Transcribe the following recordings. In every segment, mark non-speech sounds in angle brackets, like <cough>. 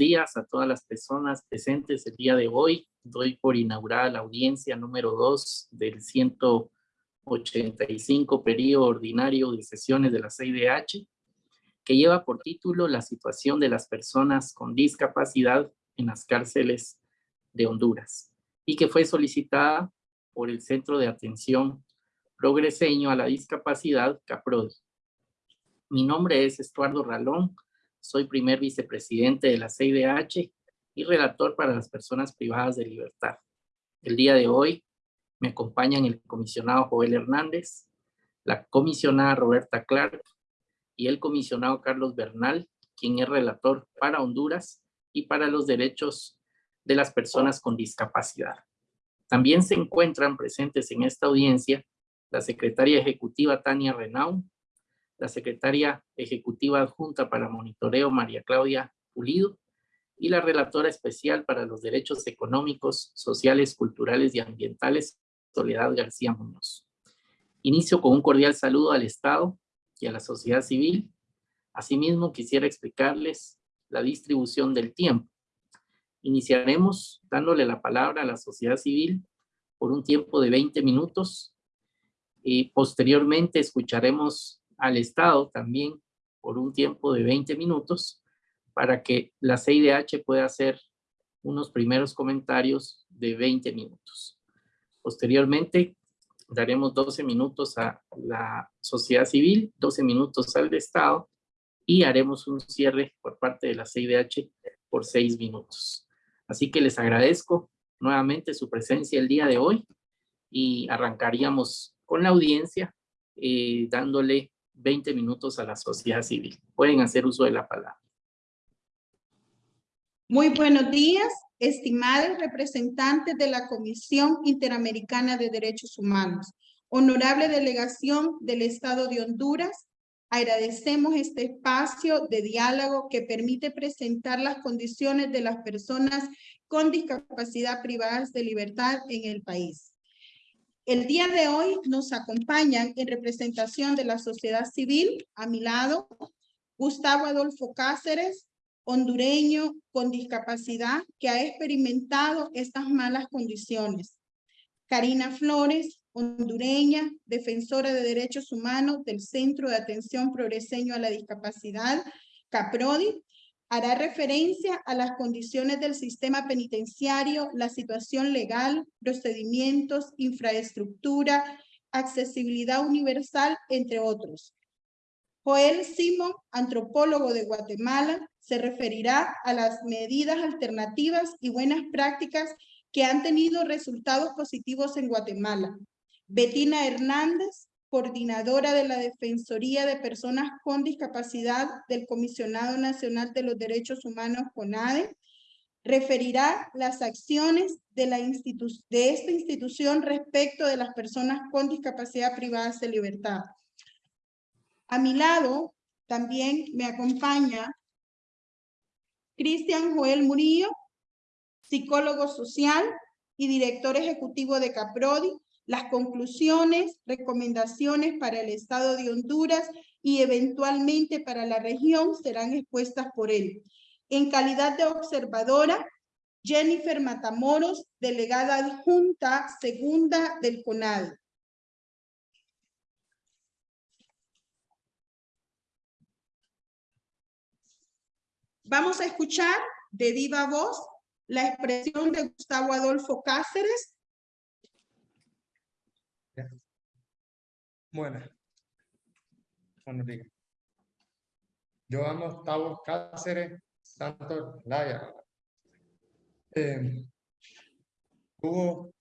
días a todas las personas presentes el día de hoy. Doy por inaugurada la audiencia número 2 del 185 periodo ordinario de sesiones de la CIDH, que lleva por título La situación de las personas con discapacidad en las cárceles de Honduras y que fue solicitada por el Centro de Atención Progreseño a la Discapacidad, CAPRODI. Mi nombre es Estuardo Ralón, soy primer vicepresidente de la CIDH y relator para las personas privadas de libertad. El día de hoy me acompañan el comisionado Joel Hernández, la comisionada Roberta Clark y el comisionado Carlos Bernal, quien es relator para Honduras y para los derechos de las personas con discapacidad. También se encuentran presentes en esta audiencia la secretaria ejecutiva Tania Renau, la secretaria ejecutiva adjunta para monitoreo María Claudia Pulido y la relatora especial para los derechos económicos, sociales, culturales y ambientales, Soledad García Muñoz. Inicio con un cordial saludo al Estado y a la sociedad civil. Asimismo, quisiera explicarles la distribución del tiempo. Iniciaremos dándole la palabra a la sociedad civil por un tiempo de 20 minutos y posteriormente escucharemos al Estado también por un tiempo de 20 minutos para que la CIDH pueda hacer unos primeros comentarios de 20 minutos. Posteriormente, daremos 12 minutos a la sociedad civil, 12 minutos al Estado y haremos un cierre por parte de la CIDH por 6 minutos. Así que les agradezco nuevamente su presencia el día de hoy y arrancaríamos con la audiencia eh, dándole 20 minutos a la sociedad civil. Pueden hacer uso de la palabra. Muy buenos días, estimados representantes de la Comisión Interamericana de Derechos Humanos. Honorable delegación del Estado de Honduras, agradecemos este espacio de diálogo que permite presentar las condiciones de las personas con discapacidad privadas de libertad en el país. El día de hoy nos acompañan en representación de la sociedad civil, a mi lado, Gustavo Adolfo Cáceres, hondureño con discapacidad que ha experimentado estas malas condiciones. Karina Flores, hondureña, defensora de derechos humanos del Centro de Atención Progreseño a la Discapacidad, CAPRODI, hará referencia a las condiciones del sistema penitenciario, la situación legal, procedimientos, infraestructura, accesibilidad universal, entre otros. Joel Simón, antropólogo de Guatemala, se referirá a las medidas alternativas y buenas prácticas que han tenido resultados positivos en Guatemala. Betina Hernández, coordinadora de la Defensoría de Personas con Discapacidad del Comisionado Nacional de los Derechos Humanos, CONADE, referirá las acciones de, de esta institución respecto de las personas con discapacidad privadas de libertad. A mi lado también me acompaña Cristian Joel Murillo, psicólogo social y director ejecutivo de CAPRODI, las conclusiones, recomendaciones para el Estado de Honduras y eventualmente para la región serán expuestas por él. En calidad de observadora, Jennifer Matamoros, delegada adjunta segunda del CONAD. Vamos a escuchar de viva voz la expresión de Gustavo Adolfo Cáceres, Bueno. Buenos días. Yo amo Gustavo Cáceres Santos Laya. Eh, hubo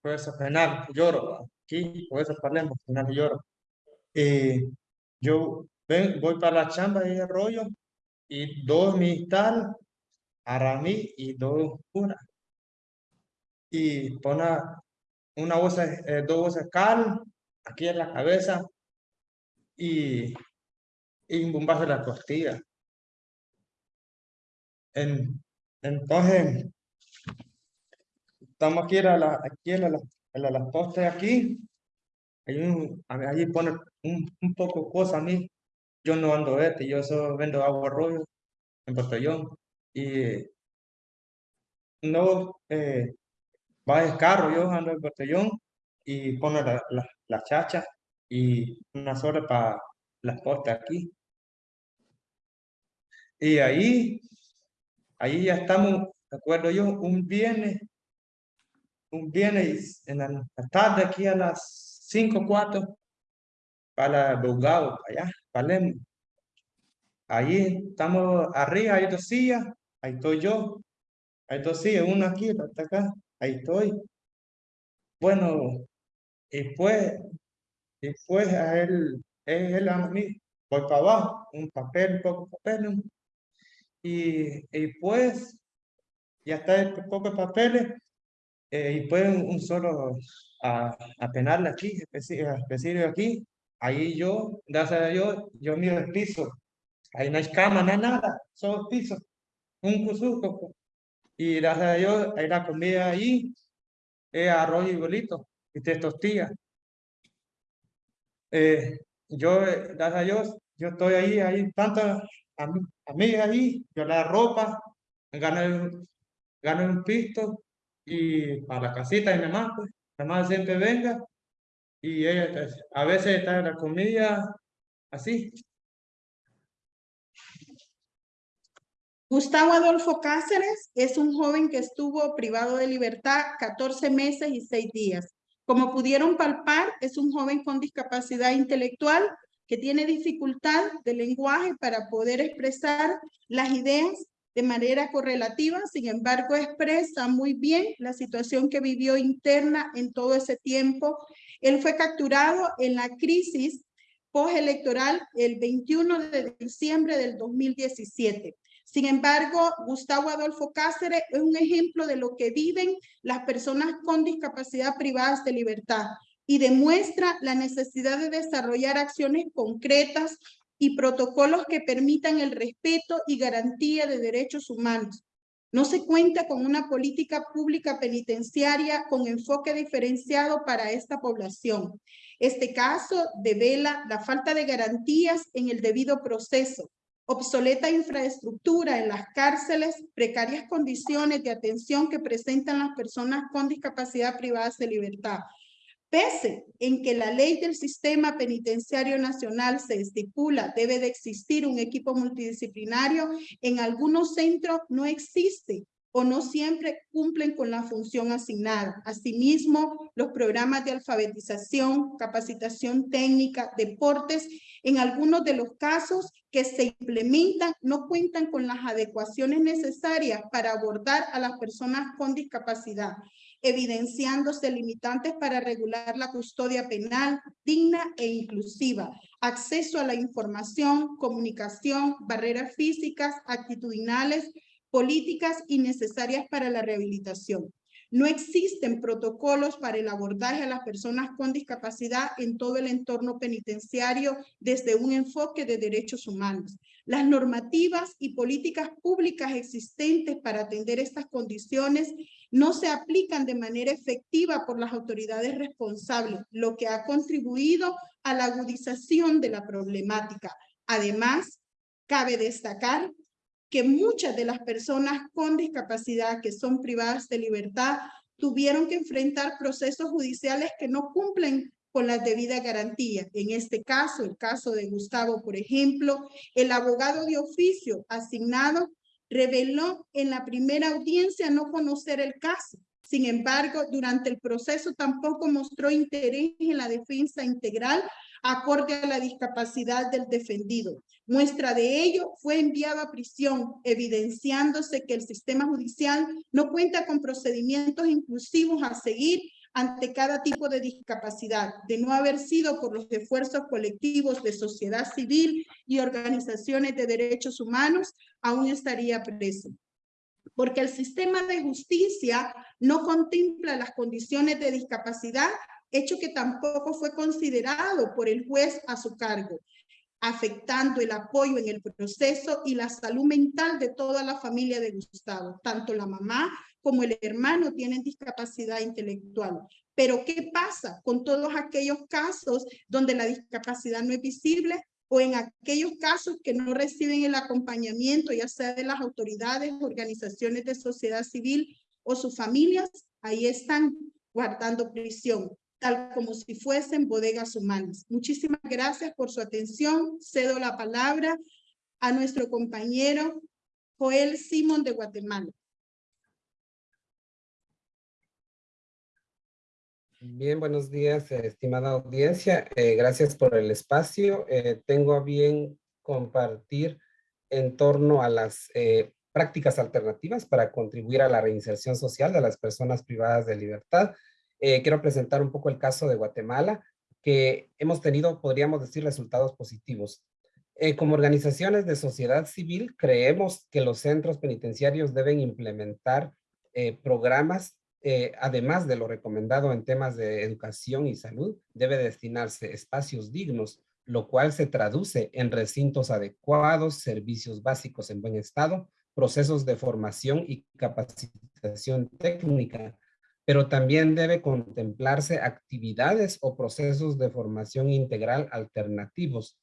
fuerza penal, lloro. Aquí, fuerza penal, penal lloro. Eh, yo ven, voy para la chamba de arroyo y dos tal a mí y dos una. Y pone una bolsa, eh, dos bolsas cal, aquí en la cabeza y, y un bombazo en la costilla. En, entonces, estamos aquí en la, aquí en la, en la, la poste aquí, ahí pone un, un poco cosa a mí, yo no ando este, yo solo vendo agua rollo en botellón, y no eh, va el carro, yo ando el botellón y pone la, la, la chacha y una sola para las postas aquí. Y ahí, ahí ya estamos, de acuerdo yo, un viernes, un viernes en la tarde aquí a las 5, 4, para Bogado, allá, Palermo. Ahí estamos arriba, hay dos sillas, ahí estoy yo. Hay dos sillas, una aquí, otra acá, ahí estoy. Bueno, y pues, y pues a él, él a mí, voy para abajo, un papel, poco papel, y, y pues, ya está el poco papeles, eh, y pues un solo a, a penal aquí, específico aquí, ahí yo, gracias a Dios, yo miro el piso, ahí no hay cama, no hay nada, solo piso, un cusuco, y gracias a Dios, hay la comida ahí, es arroz y bolito, y te tortillas. Eh, yo, gracias a Dios, yo estoy ahí, hay tantas amigas ahí, yo la ropa, gano, gano un pisto y para la casita de mi mamá, pues, mi mamá siempre venga y ella pues, a veces está en la comida así. Gustavo Adolfo Cáceres es un joven que estuvo privado de libertad 14 meses y 6 días. Como pudieron palpar, es un joven con discapacidad intelectual que tiene dificultad de lenguaje para poder expresar las ideas de manera correlativa, sin embargo expresa muy bien la situación que vivió interna en todo ese tiempo. Él fue capturado en la crisis postelectoral el 21 de diciembre del 2017. Sin embargo, Gustavo Adolfo Cáceres es un ejemplo de lo que viven las personas con discapacidad privadas de libertad y demuestra la necesidad de desarrollar acciones concretas y protocolos que permitan el respeto y garantía de derechos humanos. No se cuenta con una política pública penitenciaria con enfoque diferenciado para esta población. Este caso devela la falta de garantías en el debido proceso, obsoleta infraestructura en las cárceles, precarias condiciones de atención que presentan las personas con discapacidad privadas de libertad. Pese en que la ley del sistema penitenciario nacional se estipula debe de existir un equipo multidisciplinario, en algunos centros no existe o no siempre cumplen con la función asignada. Asimismo, los programas de alfabetización, capacitación técnica, deportes, en algunos de los casos que se implementan no cuentan con las adecuaciones necesarias para abordar a las personas con discapacidad, evidenciándose limitantes para regular la custodia penal digna e inclusiva, acceso a la información, comunicación, barreras físicas, actitudinales, políticas innecesarias para la rehabilitación. No existen protocolos para el abordaje a las personas con discapacidad en todo el entorno penitenciario desde un enfoque de derechos humanos. Las normativas y políticas públicas existentes para atender estas condiciones no se aplican de manera efectiva por las autoridades responsables, lo que ha contribuido a la agudización de la problemática. Además, cabe destacar que muchas de las personas con discapacidad que son privadas de libertad tuvieron que enfrentar procesos judiciales que no cumplen con las debidas garantías. En este caso, el caso de Gustavo, por ejemplo, el abogado de oficio asignado reveló en la primera audiencia no conocer el caso. Sin embargo, durante el proceso tampoco mostró interés en la defensa integral acorde a la discapacidad del defendido. Muestra de ello fue enviado a prisión, evidenciándose que el sistema judicial no cuenta con procedimientos inclusivos a seguir ante cada tipo de discapacidad, de no haber sido por los esfuerzos colectivos de sociedad civil y organizaciones de derechos humanos, aún estaría preso. Porque el sistema de justicia no contempla las condiciones de discapacidad hecho que tampoco fue considerado por el juez a su cargo, afectando el apoyo en el proceso y la salud mental de toda la familia de Gustavo. Tanto la mamá como el hermano tienen discapacidad intelectual. Pero ¿qué pasa con todos aquellos casos donde la discapacidad no es visible? o en aquellos casos que no reciben el acompañamiento, ya sea de las autoridades, organizaciones de sociedad civil o sus familias, ahí están guardando prisión, tal como si fuesen bodegas humanas. Muchísimas gracias por su atención. Cedo la palabra a nuestro compañero Joel Simón de Guatemala. Bien, buenos días, eh, estimada audiencia. Eh, gracias por el espacio. Eh, tengo a bien compartir en torno a las prácticas alternativas para contribuir a la reinserción social de las personas privadas de libertad. Quiero presentar un poco el caso de Guatemala, que hemos tenido, podríamos decir, resultados positivos. como organizaciones de sociedad civil, creemos que los centros penitenciarios deben implementar programas eh, además de lo recomendado en temas de educación y salud, debe destinarse espacios dignos, lo cual se traduce en recintos adecuados, servicios básicos en buen estado, procesos de formación y capacitación técnica, pero también debe contemplarse actividades o procesos de formación integral alternativos,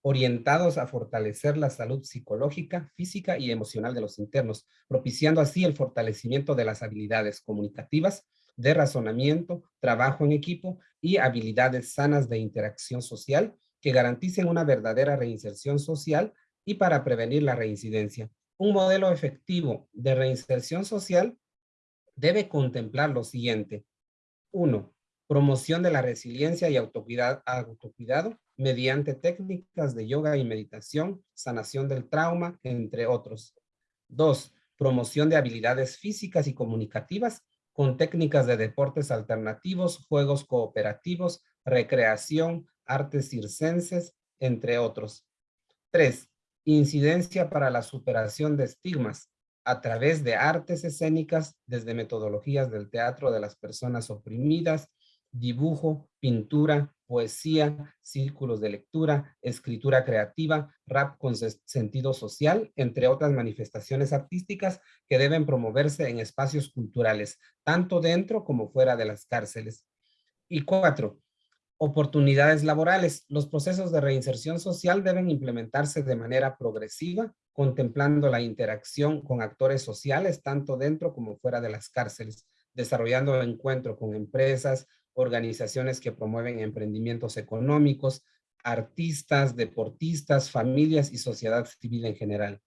orientados a fortalecer la salud psicológica, física y emocional de los internos, propiciando así el fortalecimiento de las habilidades comunicativas, de razonamiento, trabajo en equipo y habilidades sanas de interacción social que garanticen una verdadera reinserción social y para prevenir la reincidencia. Un modelo efectivo de reinserción social debe contemplar lo siguiente. Uno, promoción de la resiliencia y autocuidado, mediante técnicas de yoga y meditación, sanación del trauma, entre otros. Dos, promoción de habilidades físicas y comunicativas con técnicas de deportes alternativos, juegos cooperativos, recreación, artes circenses, entre otros. Tres, incidencia para la superación de estigmas a través de artes escénicas desde metodologías del teatro de las personas oprimidas, dibujo, pintura, poesía, círculos de lectura, escritura creativa, rap con sentido social, entre otras manifestaciones artísticas que deben promoverse en espacios culturales, tanto dentro como fuera de las cárceles. Y cuatro, oportunidades laborales. Los procesos de reinserción social deben implementarse de manera progresiva, contemplando la interacción con actores sociales, tanto dentro como fuera de las cárceles, desarrollando encuentro con empresas, organizaciones que promueven emprendimientos económicos, artistas, deportistas, familias y sociedad civil en general.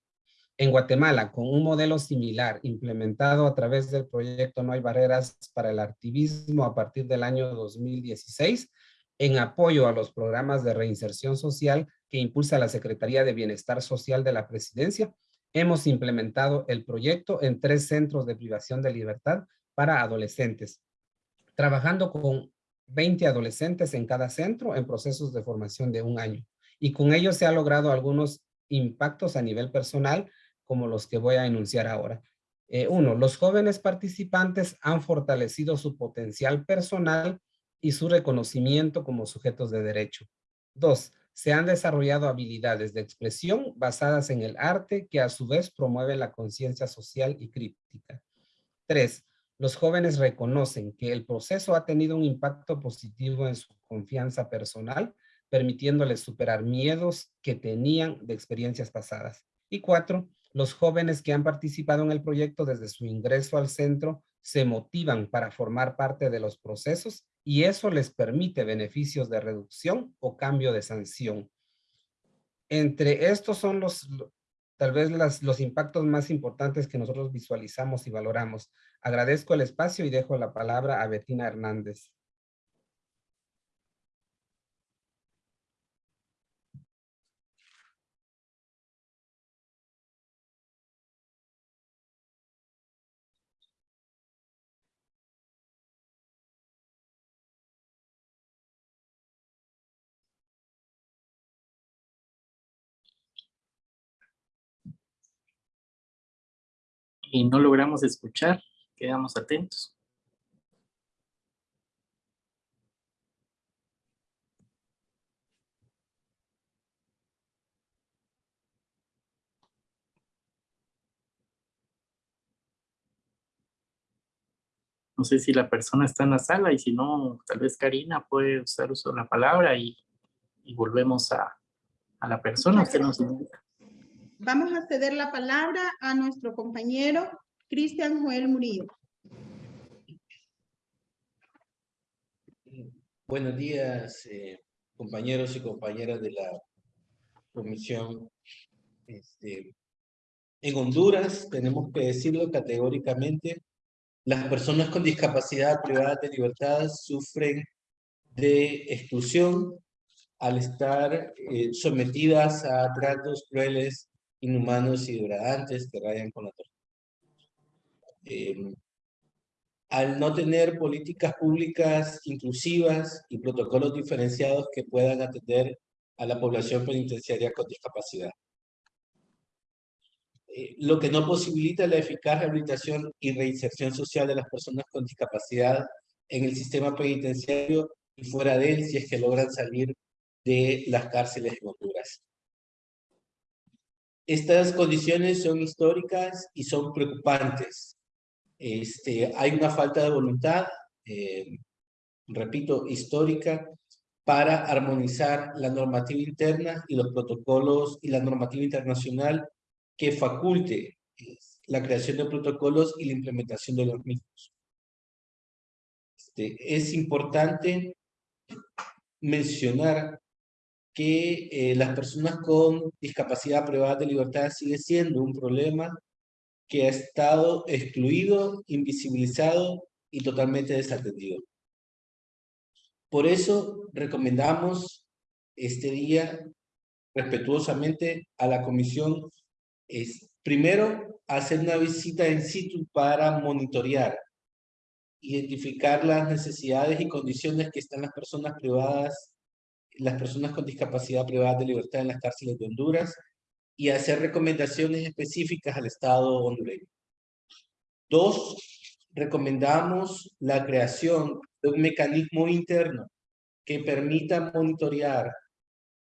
En Guatemala, con un modelo similar implementado a través del proyecto No hay barreras para el activismo a partir del año 2016, en apoyo a los programas de reinserción social que impulsa la Secretaría de Bienestar Social de la Presidencia, hemos implementado el proyecto en tres centros de privación de libertad para adolescentes, trabajando con 20 adolescentes en cada centro en procesos de formación de un año. Y con ello se ha logrado algunos impactos a nivel personal, como los que voy a enunciar ahora. Eh, uno, los jóvenes participantes han fortalecido su potencial personal y su reconocimiento como sujetos de derecho. Dos, se han desarrollado habilidades de expresión basadas en el arte que a su vez promueve la conciencia social y crítica. Tres, los jóvenes reconocen que el proceso ha tenido un impacto positivo en su confianza personal, permitiéndoles superar miedos que tenían de experiencias pasadas. Y cuatro, los jóvenes que han participado en el proyecto desde su ingreso al centro se motivan para formar parte de los procesos y eso les permite beneficios de reducción o cambio de sanción. Entre estos son los, tal vez los impactos más importantes que nosotros visualizamos y valoramos. Agradezco el espacio y dejo la palabra a Betina Hernández. Y no logramos escuchar, quedamos atentos. No sé si la persona está en la sala y si no, tal vez Karina puede usar uso de la palabra y, y volvemos a, a la persona, usted nos indica. Vamos a ceder la palabra a nuestro compañero Cristian Joel Murillo. Buenos días, eh, compañeros y compañeras de la comisión. Este, en Honduras, tenemos que decirlo categóricamente, las personas con discapacidad privada de libertad sufren de exclusión al estar eh, sometidas a tratos crueles, inhumanos y degradantes que rayan con la tortura. Em, al no tener políticas públicas inclusivas y protocolos diferenciados que puedan atender a la población penitenciaria con discapacidad. Eh, lo que no posibilita la eficaz rehabilitación y reinserción social de las personas con discapacidad en el sistema penitenciario y fuera de él si es que logran salir de las cárceles en Honduras. Estas condiciones son históricas y son preocupantes. Este, hay una falta de voluntad, eh, repito, histórica, para armonizar la normativa interna y los protocolos y la normativa internacional que faculte la creación de protocolos y la implementación de los mismos. Este, es importante mencionar que eh, las personas con discapacidad privada de libertad sigue siendo un problema que ha estado excluido, invisibilizado y totalmente desatendido. Por eso recomendamos este día respetuosamente a la comisión es primero hacer una visita en situ para monitorear, identificar las necesidades y condiciones que están las personas privadas, las personas con discapacidad privada de libertad en las cárceles de Honduras y hacer recomendaciones específicas al Estado hondureño. Dos, recomendamos la creación de un mecanismo interno que permita monitorear,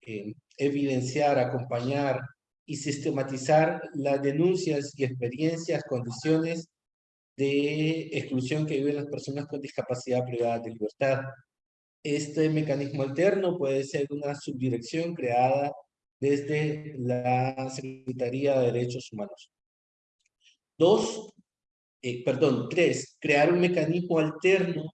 eh, evidenciar, acompañar y sistematizar las denuncias y experiencias, condiciones de exclusión que viven las personas con discapacidad privada de libertad. Este mecanismo alterno puede ser una subdirección creada desde la Secretaría de Derechos Humanos. Dos, eh, perdón, tres, crear un mecanismo alterno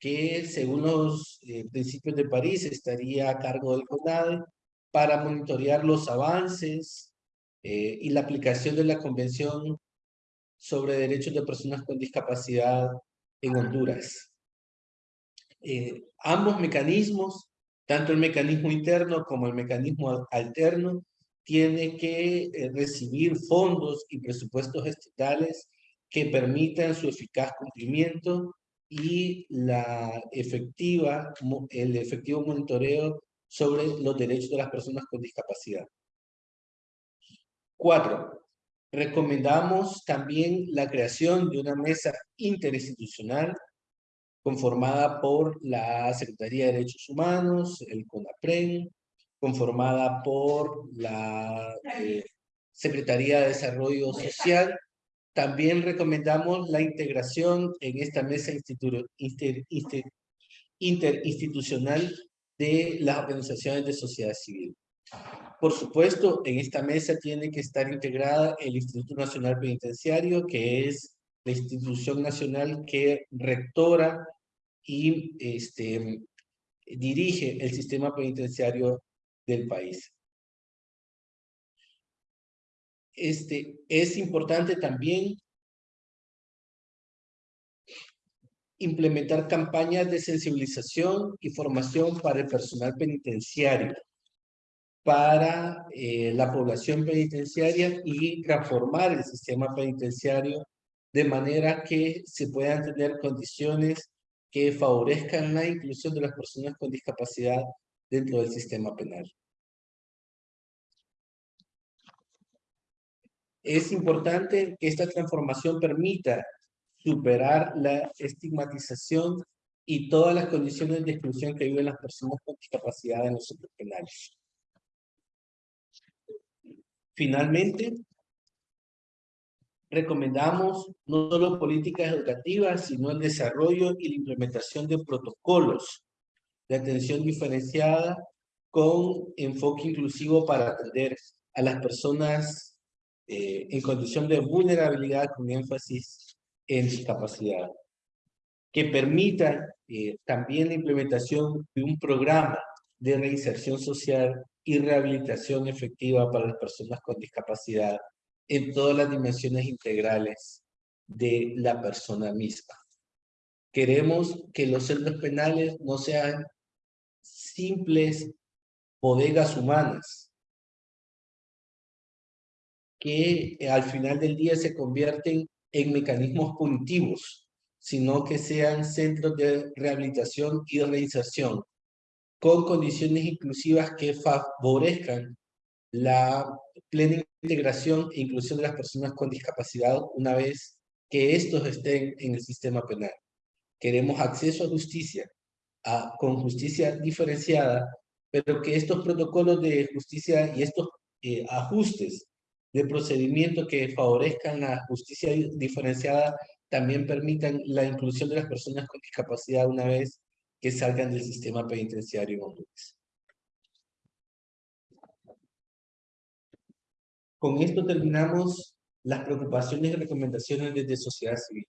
que según los eh, principios de París estaría a cargo del CONADE para monitorear los avances eh, y la aplicación de la Convención sobre Derechos de Personas con Discapacidad en Honduras. Eh, ambos mecanismos, tanto el mecanismo interno como el mecanismo alterno, tiene que eh, recibir fondos y presupuestos estatales que permitan su eficaz cumplimiento y la efectiva, el efectivo monitoreo sobre los derechos de las personas con discapacidad. Cuatro, recomendamos también la creación de una mesa interinstitucional conformada por la Secretaría de Derechos Humanos, el CONAPREN, conformada por la eh, Secretaría de Desarrollo Social. También recomendamos la integración en esta mesa interinstitucional de las organizaciones de sociedad civil. Por supuesto, en esta mesa tiene que estar integrada el Instituto Nacional Penitenciario, que es la institución nacional que rectora y este, dirige el sistema penitenciario del país. Este, es importante también implementar campañas de sensibilización y formación para el personal penitenciario, para eh, la población penitenciaria y transformar el sistema penitenciario de manera que se puedan tener condiciones que favorezcan la inclusión de las personas con discapacidad dentro del sistema penal. Es importante que esta transformación permita superar la estigmatización y todas las condiciones de exclusión que viven las personas con discapacidad en los centros penales. Finalmente, recomendamos no solo políticas educativas, sino el desarrollo y la implementación de protocolos de atención diferenciada con enfoque inclusivo para atender a las personas eh, en condición de vulnerabilidad con énfasis en discapacidad, que permita eh, también la implementación de un programa de reinserción social y rehabilitación efectiva para las personas con discapacidad en todas las dimensiones integrales de la persona misma. Queremos que los centros penales no sean simples bodegas humanas, que al final del día se convierten en mecanismos punitivos, sino que sean centros de rehabilitación y reinserción, con condiciones inclusivas que favorezcan la plena integración e inclusión de las personas con discapacidad una vez que estos estén en el sistema penal. Queremos acceso a justicia, con justicia diferenciada, pero que estos protocolos de justicia y estos eh, ajustes de procedimiento que favorezcan la justicia diferenciada también permitan la inclusión de las personas con discapacidad una vez que salgan del sistema penitenciario en Con esto terminamos las preocupaciones y recomendaciones desde sociedad civil.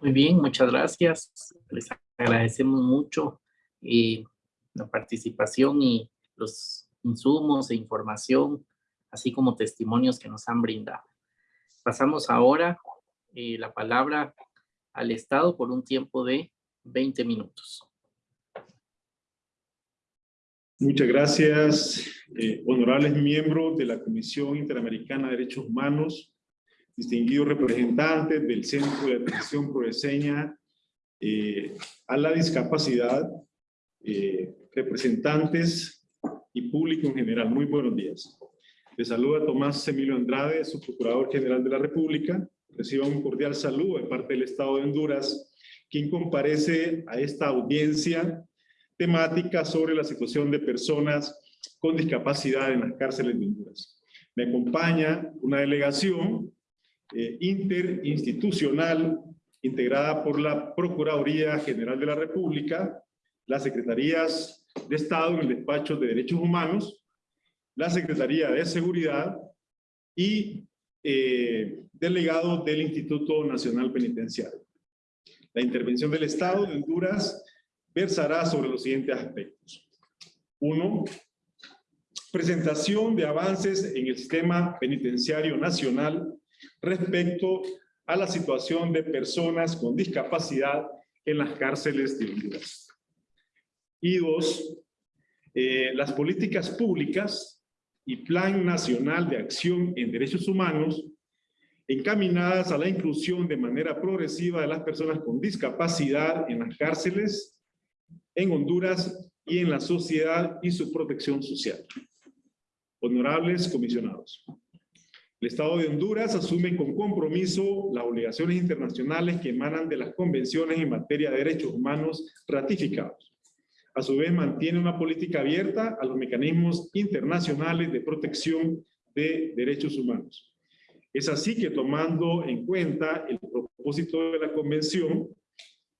Muy bien, muchas gracias. Les agradecemos mucho eh, la participación y los insumos e información, así como testimonios que nos han brindado. Pasamos ahora eh, la palabra al Estado por un tiempo de 20 minutos. Muchas gracias, eh, honorables miembros de la Comisión Interamericana de Derechos Humanos, distinguidos representantes del Centro de Atención Prodeseña eh, a la Discapacidad, eh, representantes y público en general. Muy buenos días. Les saluda Tomás Emilio Andrade, su Procurador General de la República. Reciba un cordial saludo de parte del Estado de Honduras, quien comparece a esta audiencia temática sobre la situación de personas con discapacidad en las cárceles de Honduras. Me acompaña una delegación eh, interinstitucional integrada por la Procuraduría General de la República, las Secretarías de Estado en el Despacho de Derechos Humanos, la Secretaría de Seguridad y eh, delegado del Instituto Nacional Penitenciario. La intervención del Estado de Honduras versará sobre los siguientes aspectos. Uno, presentación de avances en el sistema penitenciario nacional respecto a la situación de personas con discapacidad en las cárceles de Honduras. Y dos, eh, las políticas públicas y Plan Nacional de Acción en Derechos Humanos encaminadas a la inclusión de manera progresiva de las personas con discapacidad en las cárceles en Honduras y en la sociedad y su protección social. Honorables comisionados. El Estado de Honduras asume con compromiso las obligaciones internacionales que emanan de las convenciones en materia de derechos humanos ratificados. A su vez, mantiene una política abierta a los mecanismos internacionales de protección de derechos humanos. Es así que tomando en cuenta el propósito de la convención,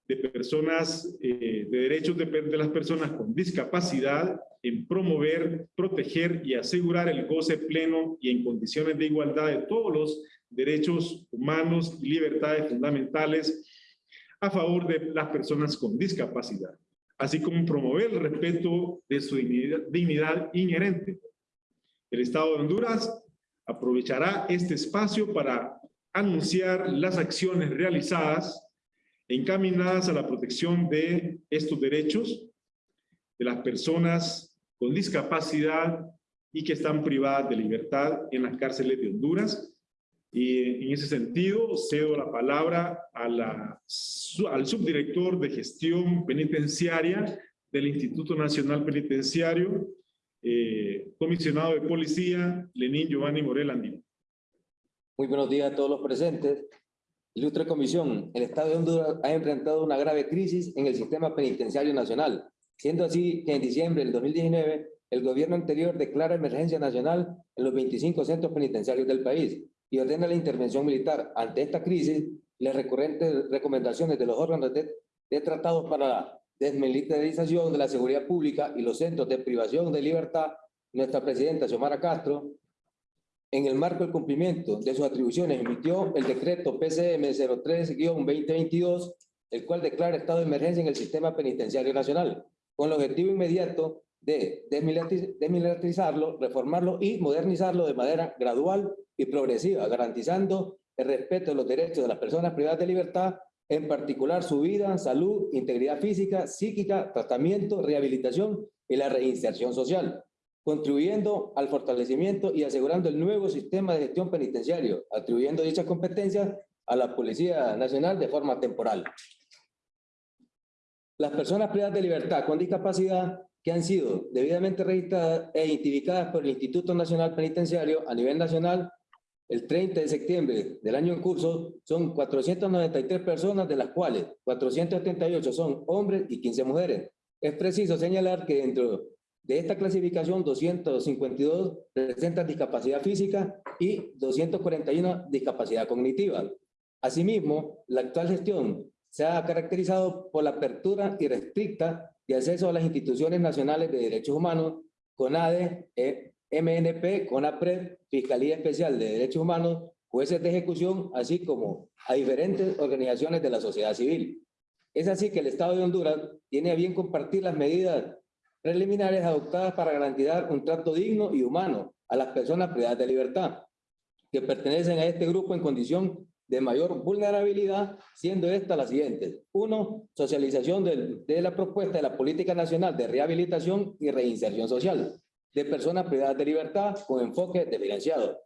de personas, eh, de derechos de, las personas con discapacidad en promover, proteger y asegurar el goce pleno y en condiciones de igualdad de todos los derechos humanos y libertades fundamentales a favor de las personas con discapacidad, así como promover el respeto de su dignidad inherente. El Estado de Honduras aprovechará este espacio para anunciar las acciones realizadas encaminadas a la protección de estos derechos de las personas con discapacidad y que están privadas de libertad en las cárceles de Honduras. Y en ese sentido, cedo la palabra a la, al subdirector de gestión penitenciaria del Instituto Nacional Penitenciario, eh, comisionado de policía, Lenín Giovanni Morel Andino. Muy buenos días a todos los presentes. Ilustre Comisión, el Estado de Honduras ha enfrentado una grave crisis en el sistema penitenciario nacional, siendo así que en diciembre del 2019 el gobierno anterior declara emergencia nacional en los 25 centros penitenciarios del país y ordena la intervención militar. Ante esta crisis, las recurrentes recomendaciones de los órganos de, tratados para la desmilitarización de la seguridad pública y los centros de privación de libertad, nuestra presidenta Xiomara Castro, en el marco del cumplimiento de sus atribuciones, emitió el decreto PCM 03-2022, el cual declara estado de emergencia en el sistema penitenciario nacional, con el objetivo inmediato de desmilitarizarlo, reformarlo y modernizarlo de manera gradual y progresiva, garantizando el respeto de los derechos de las personas privadas de libertad, en particular su vida, salud, integridad física, psíquica, tratamiento, rehabilitación y la reinserción social, contribuyendo al fortalecimiento y asegurando el nuevo sistema de gestión penitenciario, atribuyendo dichas competencias a la Policía Nacional de forma temporal. Las personas privadas de libertad con discapacidad que han sido debidamente registradas e identificadas por el Instituto Nacional Penitenciario a nivel nacional el 30 de septiembre del año en curso son 493 personas, de las cuales 478 son hombres y 15 mujeres. Es preciso señalar que dentro de esta clasificación 252 presentan discapacidad física y 241 discapacidad cognitiva. Asimismo, la actual gestión se ha caracterizado por la apertura irrestricta de acceso a las instituciones nacionales de derechos humanos, CONADE, e MNP, CONAPRED, Fiscalía Especial de Derechos Humanos, jueces de ejecución, así como a diferentes organizaciones de la sociedad civil. Es así que el Estado de Honduras tiene a bien compartir las medidas preliminares adoptadas para garantizar un trato digno y humano a las personas privadas de libertad, que pertenecen a este grupo en condición de mayor vulnerabilidad, siendo esta la siguiente. Uno, socialización de, de la propuesta de la Política Nacional de Rehabilitación y Reinserción Social de personas privadas de libertad con enfoque diferenciado.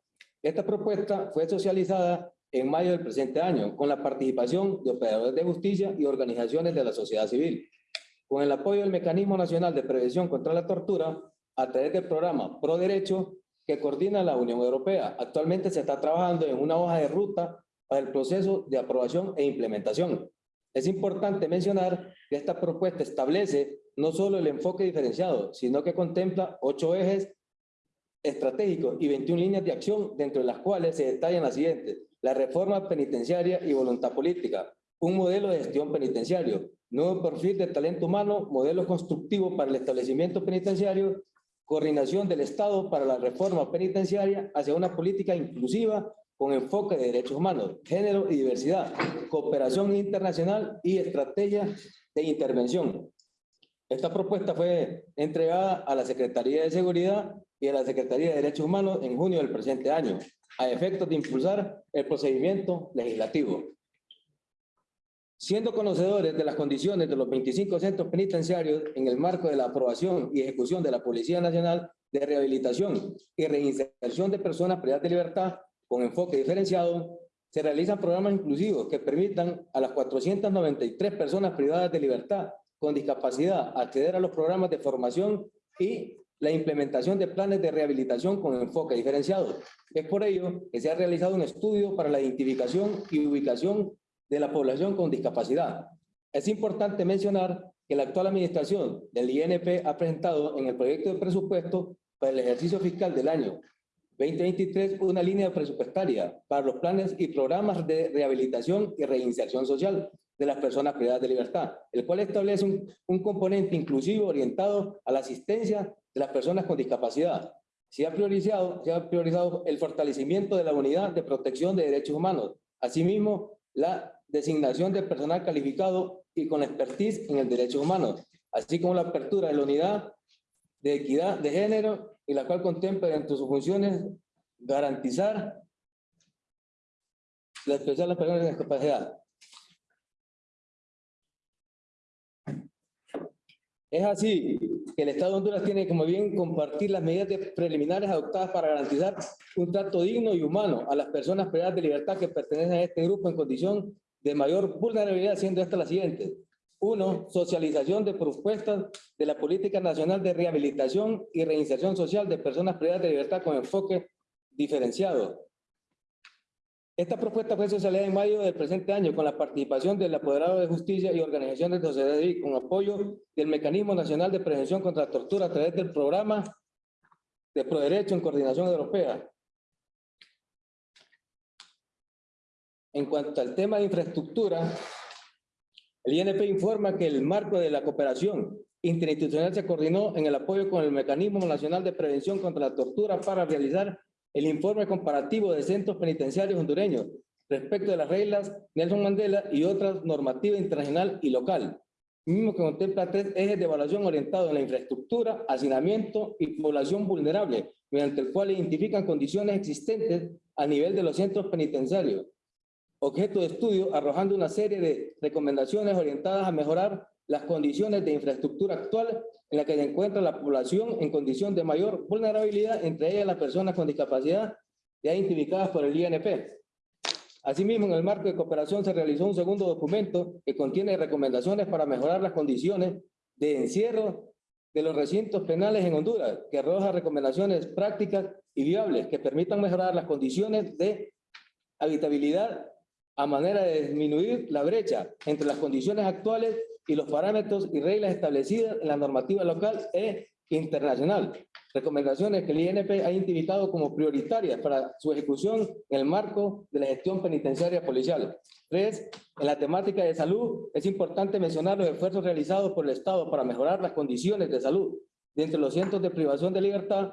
Esta propuesta fue socializada en mayo del presente año con la participación de operadores de justicia y organizaciones de la sociedad civil. Con el apoyo del Mecanismo Nacional de Prevención contra la Tortura, a través del programa Pro Derecho que coordina la Unión Europea. Actualmente se está trabajando en una hoja de ruta para el proceso de aprobación e implementación. Es importante mencionar que esta propuesta establece no solo el enfoque diferenciado, sino que contempla ocho ejes estratégicos y 21 líneas de acción, dentro de las cuales se detallan las siguientes. La reforma penitenciaria y voluntad política, un modelo de gestión penitenciario, nuevo perfil de talento humano, modelo constructivo para el establecimiento penitenciario, coordinación del Estado para la reforma penitenciaria hacia una política inclusiva con enfoque de derechos humanos, género y diversidad, cooperación internacional y estrategia de intervención. Esta propuesta fue entregada a la Secretaría de Seguridad y a la Secretaría de Derechos Humanos en junio del presente año, a efectos de impulsar el procedimiento legislativo. Siendo conocedores de las condiciones de los 25 centros penitenciarios en el marco de la aprobación y ejecución de la Policía Nacional de Rehabilitación y Reinserción de Personas privadas de libertad con enfoque diferenciado, se realizan programas inclusivos que permitan a las 493 personas privadas de libertad con discapacidad acceder a los programas de formación y la implementación de planes de rehabilitación con enfoque diferenciado. Es por ello que se ha realizado un estudio para la identificación y ubicación de la población con discapacidad. Es importante mencionar que la actual administración del INP ha presentado en el proyecto de presupuesto para el ejercicio fiscal del año 2023 una línea presupuestaria para los planes y programas de rehabilitación y reinserción social de las personas privadas de libertad, el cual establece un, un componente inclusivo orientado a la asistencia de las personas con discapacidad. Se ha, priorizado, se ha priorizado el fortalecimiento de la unidad de protección de derechos humanos, asimismo la designación de personal calificado y con expertise en el derecho humano, así como la apertura de la unidad de equidad de género y la cual contempla entre sus funciones garantizar la expresión de las personas con discapacidad, Es así que el Estado de Honduras tiene como bien compartir las medidas preliminares adoptadas para garantizar un trato digno y humano a las personas privadas de libertad que pertenecen a este grupo en condición de mayor vulnerabilidad, siendo esta la siguiente. Uno, socialización de propuestas de la Política Nacional de Rehabilitación y Reinserción Social de Personas Privadas de Libertad con enfoque diferenciado. Esta propuesta fue socializada en mayo del presente año con la participación del apoderado de justicia y organizaciones de sociedad civil con apoyo del Mecanismo Nacional de Prevención contra la Tortura a través del programa de Proderecho en Coordinación Europea. En cuanto al tema de infraestructura, El INP informa que el marco de la cooperación interinstitucional se coordinó en el apoyo con el Mecanismo Nacional de Prevención contra la Tortura para realizar el informe comparativo de centros penitenciarios hondureños respecto de las reglas Nelson Mandela y otras normativas internacional y local, mismo que contempla tres ejes de evaluación orientados en la infraestructura, hacinamiento y población vulnerable, mediante el cual identifican condiciones existentes a nivel de los centros penitenciarios. Objeto de estudio arrojando una serie de recomendaciones orientadas a mejorar las condiciones de infraestructura actual en la que se encuentra la población en condición de mayor vulnerabilidad, entre ellas las personas con discapacidad ya identificadas por el INP. Asimismo, en el marco de cooperación se realizó un segundo documento que contiene recomendaciones para mejorar las condiciones de encierro de los recintos penales en Honduras, que arroja recomendaciones prácticas y viables que permitan mejorar las condiciones de habitabilidad a manera de disminuir la brecha entre las condiciones actuales y los parámetros y reglas establecidas en la normativa local e internacional. Recomendaciones que el INP ha identificado como prioritarias para su ejecución en el marco de la gestión penitenciaria policial. Tres, en la temática de salud, es importante mencionar los esfuerzos realizados por el Estado para mejorar las condiciones de salud de entre los cientos de privación de libertad,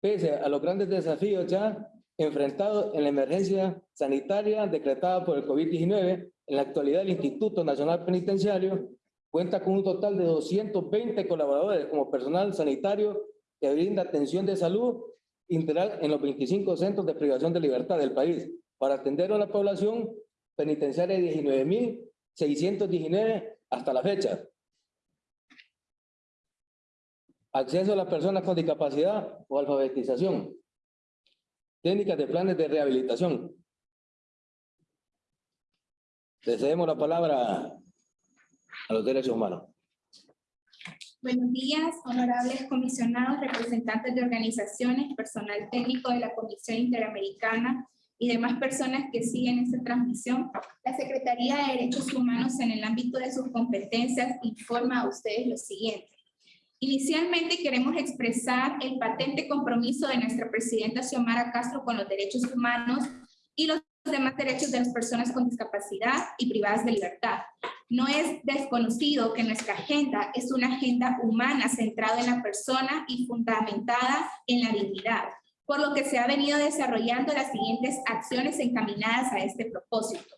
pese a los grandes desafíos ya enfrentados en la emergencia sanitaria decretada por el COVID-19, en la actualidad el Instituto Nacional Penitenciario Cuenta con un total de 220 colaboradores como personal sanitario que brinda atención de salud integral en los 25 centros de privación de libertad del país para atender a la población penitenciaria de 19.619 hasta la fecha. Acceso a las personas con discapacidad o alfabetización. Técnicas de planes de rehabilitación. Le cedemos la palabra a los derechos humanos. Buenos días, honorables comisionados, representantes de organizaciones, personal técnico de la Comisión Interamericana y demás personas que siguen esta transmisión. La Secretaría de Derechos Humanos en el ámbito de sus competencias informa a ustedes lo siguiente. Inicialmente queremos expresar el patente compromiso de nuestra presidenta Xiomara Castro con los derechos humanos y los demás derechos de las personas con discapacidad y privadas de libertad. No es desconocido que nuestra agenda es una agenda humana centrada en la persona y fundamentada en la dignidad, por lo que se ha venido desarrollando las siguientes acciones encaminadas a este propósito.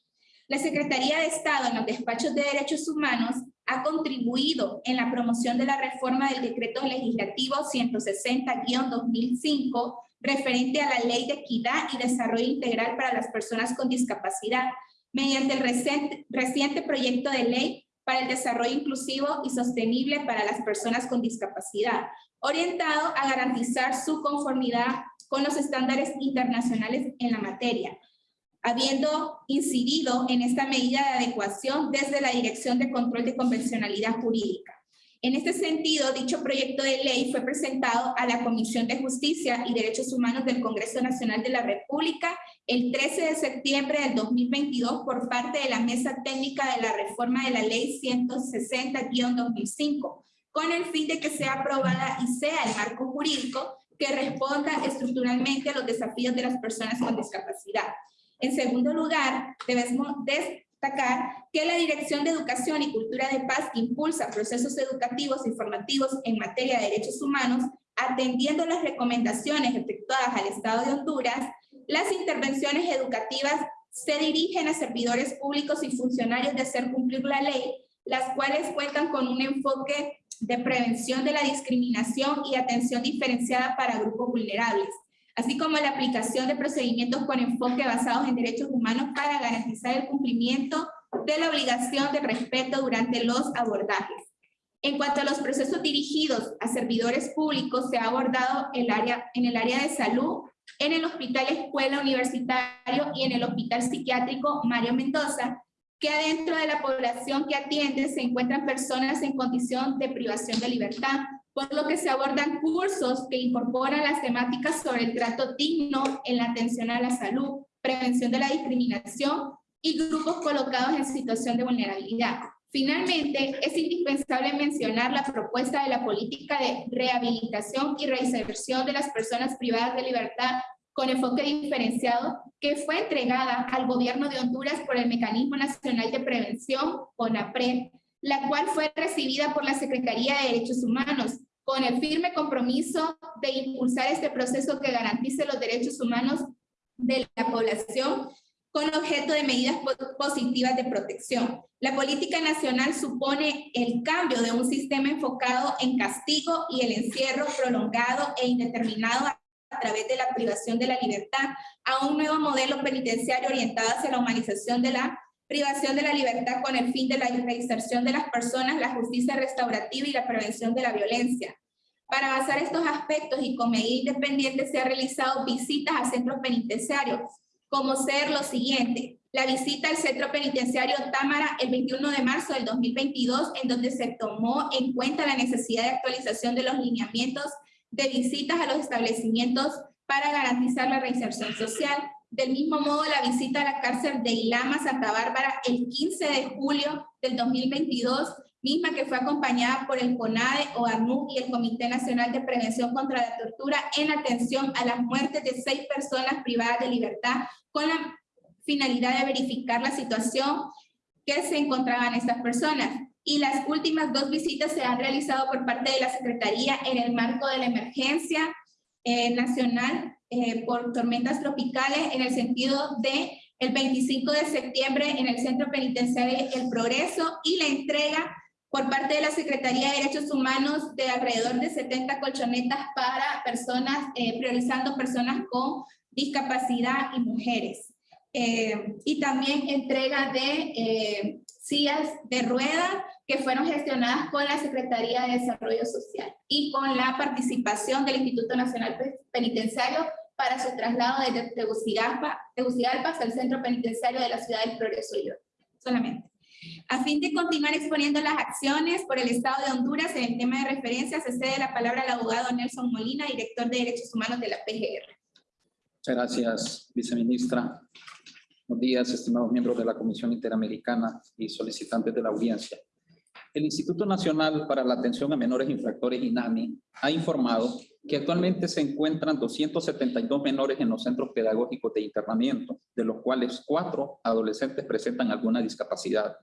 La Secretaría de Estado en los despachos de derechos humanos ha contribuido en la promoción de la reforma del decreto legislativo 160-2005 referente a la Ley de Equidad y Desarrollo Integral para las Personas con Discapacidad, mediante el reciente, proyecto de ley para el desarrollo inclusivo y sostenible para las personas con discapacidad, orientado a garantizar su conformidad con los estándares internacionales en la materia, habiendo incidido en esta medida de adecuación desde la Dirección de Control de Convencionalidad Jurídica. En este sentido, dicho proyecto de ley fue presentado a la Comisión de Justicia y Derechos Humanos del Congreso Nacional de la República el 13 de septiembre del 2022 por parte de la Mesa Técnica de la Reforma de la Ley 160-2005, con el fin de que sea aprobada y sea el marco jurídico que responda estructuralmente a los desafíos de las personas con discapacidad. En segundo lugar, debemos destacar que la Dirección de Educación y Cultura de Paz impulsa procesos educativos y formativos en materia de derechos humanos, atendiendo las recomendaciones efectuadas al Estado de Honduras, las intervenciones educativas se dirigen a servidores públicos y funcionarios de hacer cumplir la ley, las cuales cuentan con un enfoque de prevención de la discriminación y atención diferenciada para grupos vulnerables, así como la aplicación de procedimientos con enfoque basados en derechos humanos para garantizar el cumplimiento de la obligación de respeto durante los abordajes. En cuanto a los procesos dirigidos a servidores públicos, se ha abordado el área, en el área de salud, en el Hospital Escuela Universitario y en el Hospital Psiquiátrico Mario Mendoza, que adentro de la población que atiende se encuentran personas en condición de privación de libertad, por lo que se abordan cursos que incorporan las temáticas sobre el trato digno en la atención a la salud, prevención de la discriminación y grupos colocados en situación de vulnerabilidad. Finalmente, es indispensable mencionar la propuesta de la política de rehabilitación y reinserción de las personas privadas de libertad con enfoque diferenciado que fue entregada al gobierno de Honduras por el Mecanismo Nacional de Prevención, CONAPRED, la cual fue recibida por la Secretaría de Derechos Humanos con el firme compromiso de impulsar este proceso que garantice los derechos humanos de la población con objeto de medidas positivas de protección. La política nacional supone el cambio de un sistema enfocado en castigo y el encierro prolongado e indeterminado a través de la privación de la libertad a un nuevo modelo penitenciario orientado hacia la humanización de la privación de la libertad con el fin de la reinserción de las personas, la justicia restaurativa y la prevención de la violencia. Para avanzar estos aspectos y con medidas independientes se han realizado visitas a centros penitenciarios, como ser lo siguiente. La visita al centro penitenciario Támara el 21 de marzo del 2022, en donde se tomó en cuenta la necesidad de actualización de los lineamientos de visitas a los establecimientos para garantizar la reinserción social, del mismo modo, la visita a la cárcel de Ilama, Santa Bárbara, el 15 de julio del 2022, misma que fue acompañada por el CONADE, OANU y el Comité Nacional de Prevención contra la Tortura en atención a las muertes de seis personas privadas de libertad con la finalidad de verificar la situación que se encontraban estas personas. Y las últimas dos visitas se han realizado por parte de la Secretaría en el marco de la emergencia eh, nacional eh, por tormentas tropicales en el sentido de el 25 de septiembre en el Centro Penitenciario El Progreso y la entrega por parte de la Secretaría de Derechos Humanos de alrededor de 70 colchonetas para personas, eh, priorizando personas con discapacidad y mujeres. Eh, y también entrega de sillas de rueda que fueron gestionadas con la Secretaría de Desarrollo Social y con la participación del Instituto Nacional Penitenciario para su traslado desde Tegucigalpa, Tegucigalpa hasta el Centro Penitenciario de la Ciudad del Progreso y solamente. A fin de continuar exponiendo las acciones por el Estado de Honduras en el tema de referencia, se cede la palabra al abogado Nelson Molina, director de Derechos Humanos de la PGR. Muchas gracias, viceministra. Buenos días, estimados miembros de la Comisión Interamericana y solicitantes de la audiencia. El Instituto Nacional para la Atención a Menores Infractores, INAMI, ha informado que actualmente se encuentran 272 menores en los centros pedagógicos de internamiento, de los cuales cuatro adolescentes presentan alguna discapacidad,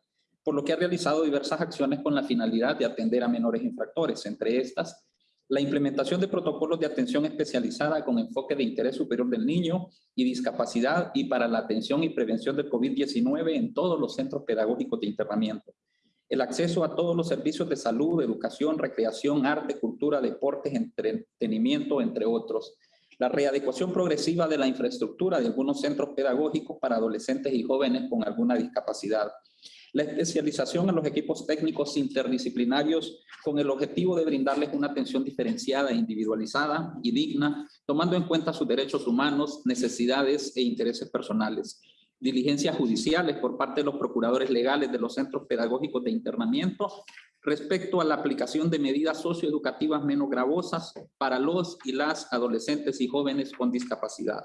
por lo que ha realizado diversas acciones con la finalidad de atender a menores infractores, entre estas la implementación de protocolos de atención especializada con enfoque de interés superior del niño y discapacidad y para la atención y prevención del COVID-19 en todos los centros pedagógicos de internamiento el acceso a todos los servicios de salud, educación, recreación, arte, cultura, deportes, entretenimiento, entre otros. La readecuación progresiva de la infraestructura de algunos centros pedagógicos para adolescentes y jóvenes con alguna discapacidad. La especialización en los equipos técnicos interdisciplinarios con el objetivo de brindarles una atención diferenciada, individualizada y digna, tomando en cuenta sus derechos humanos, necesidades e intereses personales diligencias judiciales por parte de los procuradores legales de los centros pedagógicos de internamiento respecto a la aplicación de medidas socioeducativas menos gravosas para los y las adolescentes y jóvenes con discapacidad.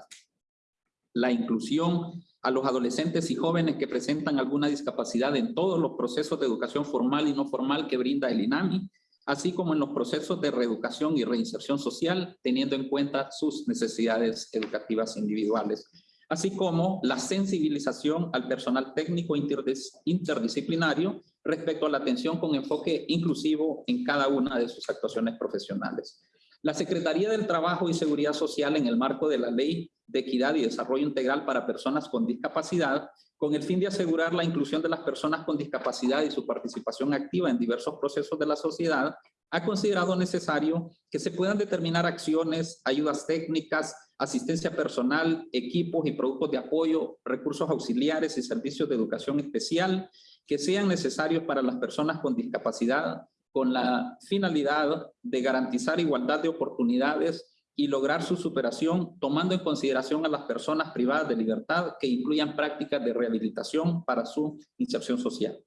La inclusión a los adolescentes y jóvenes que presentan alguna discapacidad en todos los procesos de educación formal y no formal que brinda el INAMI, así como en los procesos de reeducación y reinserción social, teniendo en cuenta sus necesidades educativas individuales así como la sensibilización al personal técnico interdisciplinario respecto a la atención con enfoque inclusivo en cada una de sus actuaciones profesionales. La Secretaría del Trabajo y Seguridad Social en el marco de la Ley de Equidad y Desarrollo Integral para Personas con Discapacidad, con el fin de asegurar la inclusión de las personas con discapacidad y su participación activa en diversos procesos de la sociedad, ha considerado necesario que se puedan determinar acciones, ayudas técnicas, asistencia personal, equipos y productos de apoyo, recursos auxiliares y servicios de educación especial que sean necesarios para las personas con discapacidad con la finalidad de garantizar igualdad de oportunidades y lograr su superación tomando en consideración a las personas privadas de libertad que incluyan prácticas de rehabilitación para su inserción social.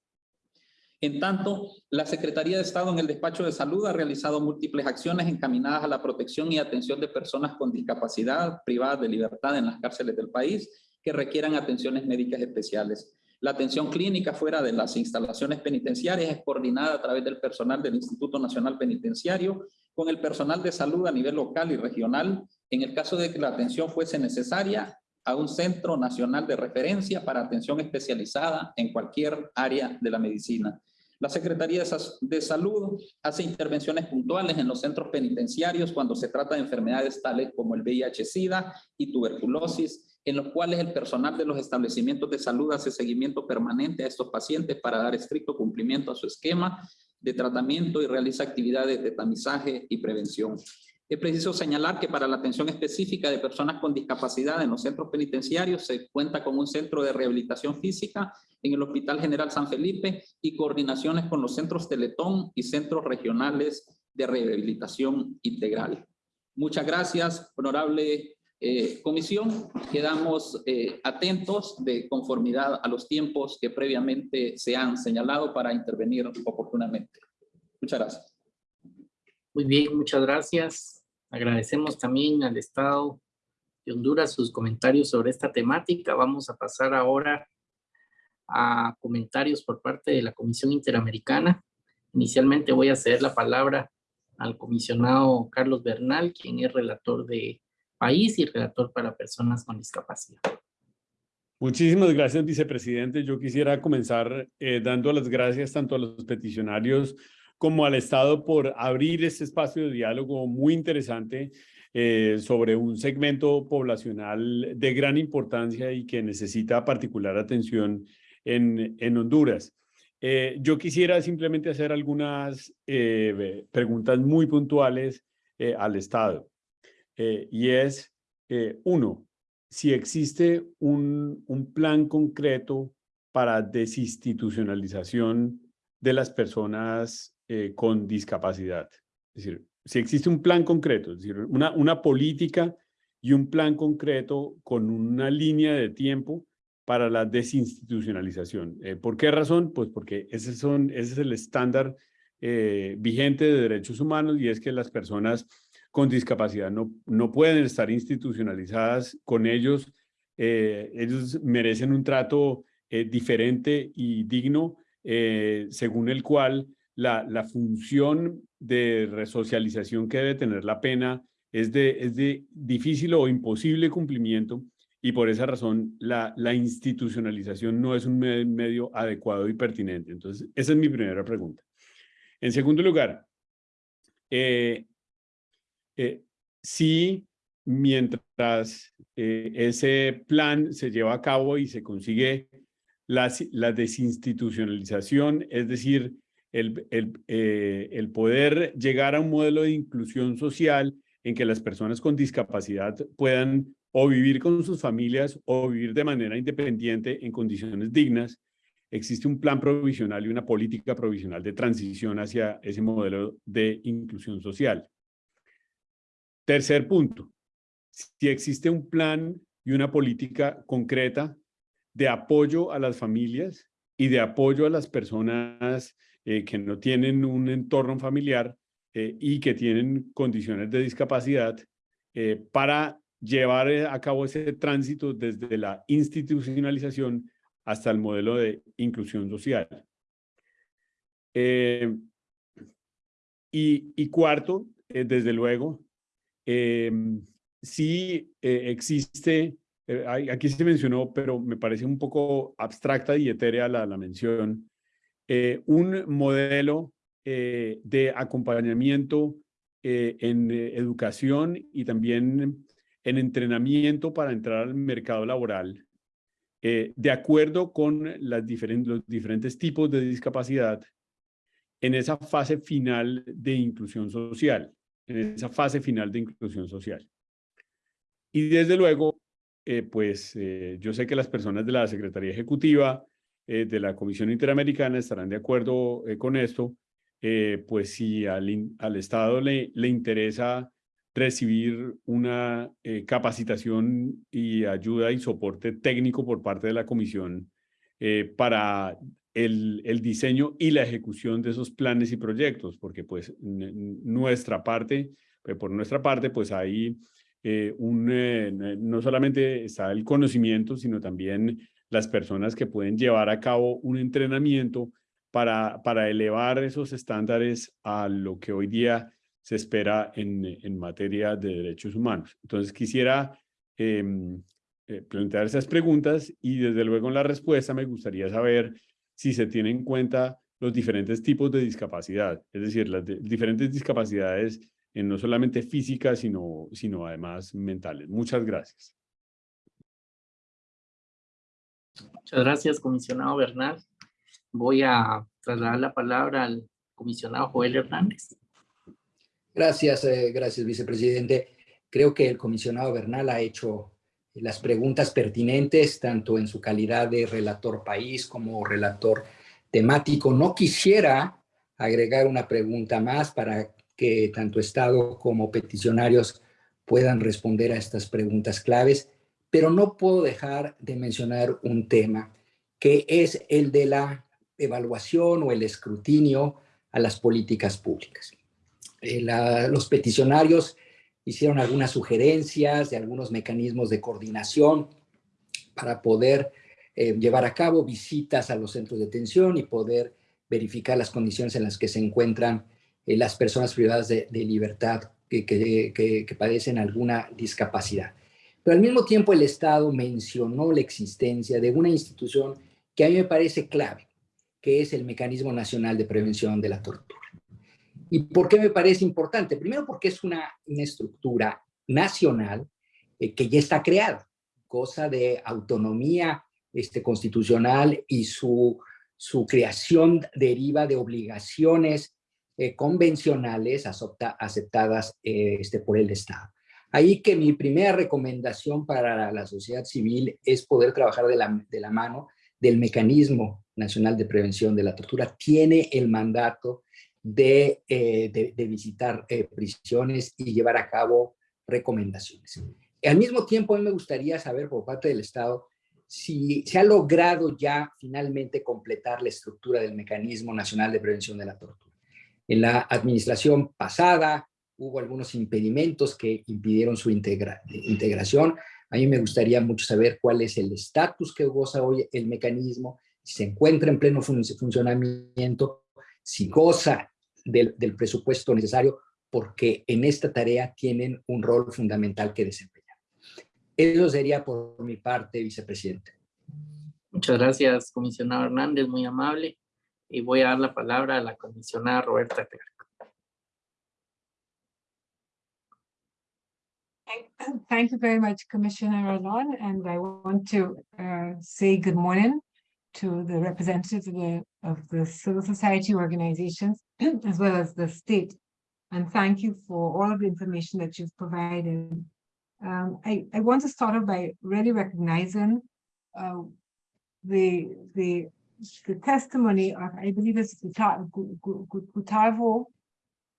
En tanto, la Secretaría de Estado en el Despacho de Salud ha realizado múltiples acciones encaminadas a la protección y atención de personas con discapacidad privadas de libertad en las cárceles del país que requieran atenciones médicas especiales. La atención clínica fuera de las instalaciones penitenciarias es coordinada a través del personal del Instituto Nacional Penitenciario con el personal de salud a nivel local y regional en el caso de que la atención fuese necesaria a un centro nacional de referencia para atención especializada en cualquier área de la medicina. La Secretaría de Salud hace intervenciones puntuales en los centros penitenciarios cuando se trata de enfermedades tales como el VIH-Sida y tuberculosis, en los cuales el personal de los establecimientos de salud hace seguimiento permanente a estos pacientes para dar estricto cumplimiento a su esquema de tratamiento y realiza actividades de tamizaje y prevención. Es preciso señalar que para la atención específica de personas con discapacidad en los centros penitenciarios se cuenta con un centro de rehabilitación física en el Hospital General San Felipe y coordinaciones con los centros Teletón y centros regionales de rehabilitación integral. Muchas gracias, honorable eh, comisión. Quedamos eh, atentos de conformidad a los tiempos que previamente se han señalado para intervenir oportunamente. Muchas gracias. Muy bien, muchas gracias. Agradecemos también al Estado de Honduras sus comentarios sobre esta temática. Vamos a pasar ahora a comentarios por parte de la Comisión Interamericana. Inicialmente voy a ceder la palabra al comisionado Carlos Bernal, quien es relator de país y relator para personas con discapacidad. Muchísimas gracias, vicepresidente. Yo quisiera comenzar eh, dando las gracias tanto a los peticionarios como al Estado por abrir este espacio de diálogo muy interesante eh, sobre un segmento poblacional de gran importancia y que necesita particular atención en, en Honduras. Eh, yo quisiera simplemente hacer algunas eh, preguntas muy puntuales al Estado. y es, uno, si existe un, un plan concreto para desinstitucionalización de las personas eh, con discapacidad. Es decir, si existe un plan concreto, decir, una, una política y un plan concreto con una línea de tiempo para la desinstitucionalización. Eh, ¿Por qué razón? Pues porque ese, son, ese es el estándar eh, vigente de derechos humanos y es que las personas con discapacidad no, no pueden estar institucionalizadas con ellos. ellos merecen un trato diferente y digno según el cual la, función de resocialización que debe tener la pena es de, es de difícil o imposible cumplimiento y por esa razón la, institucionalización no es un medio adecuado y pertinente. Entonces, esa es mi primera pregunta. En segundo lugar, eh, eh, si mientras eh, ese plan se lleva a cabo y se consigue la desinstitucionalización, es decir, el, eh, el, poder llegar a un modelo de inclusión social en que las personas con discapacidad puedan o vivir con sus familias o vivir de manera independiente en condiciones dignas, existe un plan provisional y una política provisional de transición hacia ese modelo de inclusión social. Tercer punto, si existe un plan y una política concreta de apoyo a las familias y de apoyo a las personas eh, que no tienen un entorno familiar eh, y que tienen condiciones de discapacidad eh, para llevar a cabo ese tránsito desde la institucionalización hasta el modelo de inclusión social. Y, y, cuarto, desde luego, sí existe, aquí se mencionó, pero me parece un poco abstracta y etérea la, la mención, eh, un modelo eh, de acompañamiento eh, en educación y también en entrenamiento para entrar al mercado laboral, de acuerdo con las diferentes, los diferentes tipos de discapacidad en esa fase final de inclusión social, en esa fase final de inclusión social. Y desde luego, pues yo sé que las personas de la Secretaría Ejecutiva eh, de la Comisión Interamericana estarán de acuerdo eh, con esto, eh, pues si al, al Estado le, le, interesa recibir una capacitación y ayuda y soporte técnico por parte de la Comisión para el, el, diseño y la ejecución de esos planes y proyectos, porque pues nuestra parte, por nuestra parte, pues hay un, no solamente está el conocimiento, sino también las personas que pueden llevar a cabo un entrenamiento para, para elevar esos estándares a lo que hoy día se espera en, en materia de derechos humanos. Entonces quisiera em, eh, plantear esas preguntas y desde luego en la respuesta me gustaría saber si se tiene en cuenta los diferentes tipos de discapacidad, es decir, las diferentes discapacidades en no solamente físicas, sino, sino además mentales. Muchas gracias. Muchas gracias, comisionado Bernal. Voy a trasladar la palabra al comisionado Joel Hernández. Gracias, eh, gracias, vicepresidente. Creo que el comisionado Bernal ha hecho las preguntas pertinentes, tanto en su calidad de relator país como relator temático. No quisiera agregar una pregunta más para que tanto Estado como peticionarios puedan responder a estas preguntas claves, pero no puedo dejar de mencionar un tema que es el de la evaluación o el escrutinio a las políticas públicas. Eh, los peticionarios hicieron algunas sugerencias de algunos mecanismos de coordinación para poder eh, llevar a cabo visitas a los centros de detención y poder verificar las condiciones en las que se encuentran eh, las personas privadas de, libertad que, que, padecen alguna discapacidad. Pero al mismo tiempo el Estado mencionó la existencia de una institución que a mí me parece clave, que es el Mecanismo Nacional de Prevención de la Tortura. ¿Y por qué me parece importante? Primero porque es una, una estructura nacional eh, que ya está creada, cosa de autonomía este, constitucional y su, su creación deriva de obligaciones eh, convencionales aceptadas eh, este, por el Estado. Ahí que mi primera recomendación para la sociedad civil es poder trabajar de la, de la mano del Mecanismo Nacional de Prevención de la Tortura. Tiene el mandato eh, de, de, visitar eh, prisiones y llevar a cabo recomendaciones. Al mismo tiempo, a mí me gustaría saber por parte del Estado si se ha logrado ya finalmente completar la estructura del Mecanismo Nacional de Prevención de la Tortura. En la administración pasada hubo algunos impedimentos que impidieron su integración. A mí me gustaría mucho saber cuál es el estatus que goza hoy el mecanismo, si se encuentra en pleno funcionamiento, si goza del, presupuesto necesario, porque en esta tarea tienen un rol fundamental que desempeñar. Eso sería por mi parte, vicepresidente. Muchas gracias, comisionado Hernández, muy amable. Y voy a dar la palabra a la comisionada Roberta. Thank you very much, Commissioner Rolon, and I want to uh, say good morning to the representatives of the, of the civil society organizations <clears throat> as well as the state. And thank you for all of the information that you've provided. Um, I, I want to start off by really recognizing uh, the, the, the testimony of, I believe it's Gustavo,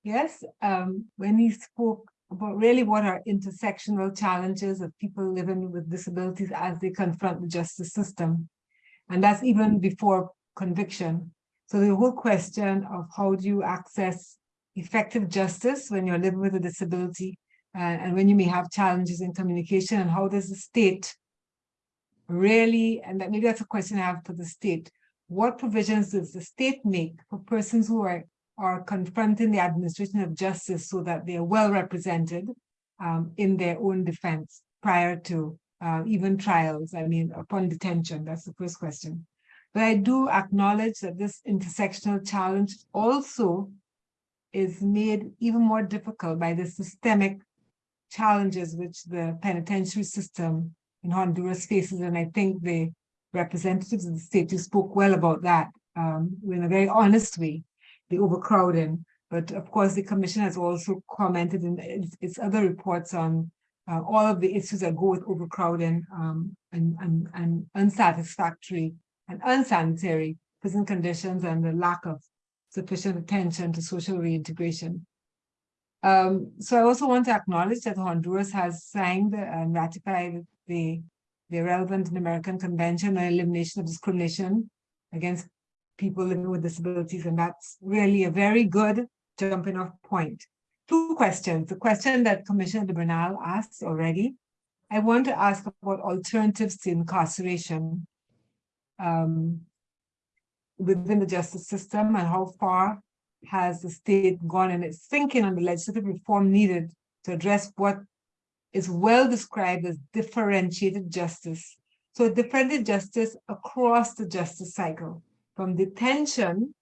yes, um, when he spoke about really what are intersectional challenges of people living with disabilities as they confront the justice system. And that's even before conviction. So the whole question of how do you access effective justice when you're living with a disability uh, and when you may have challenges in communication and how does the state really, and that maybe that's a question I have for the state, what provisions does the state make for persons who are, are confronting the administration of justice so that they are well represented um, in their own defense prior to uh, even trials, I mean, upon detention? That's the first question. But I do acknowledge that this intersectional challenge also is made even more difficult by the systemic challenges which the penitentiary system in Honduras faces. And I think the representatives of the state who spoke well about that um, in a very honest way, the overcrowding. But of course, the commission has also commented in its, its other reports on uh, all of the issues that go with overcrowding um, and, and, and unsatisfactory and unsanitary prison conditions and the lack of sufficient attention to social reintegration. Um, so I also want to acknowledge that Honduras has signed and ratified the, the relevant American Convention on Elimination of Discrimination against people living with disabilities, and that's really a very good jumping off point. two questions. The question that Commissioner de Bernal asked already. I want to ask about alternatives to incarceration. um, within the justice system and how far has the state gone in its thinking on the legislative reform needed to address what is well described as differentiated justice. So differentiated justice across the justice cycle, from detention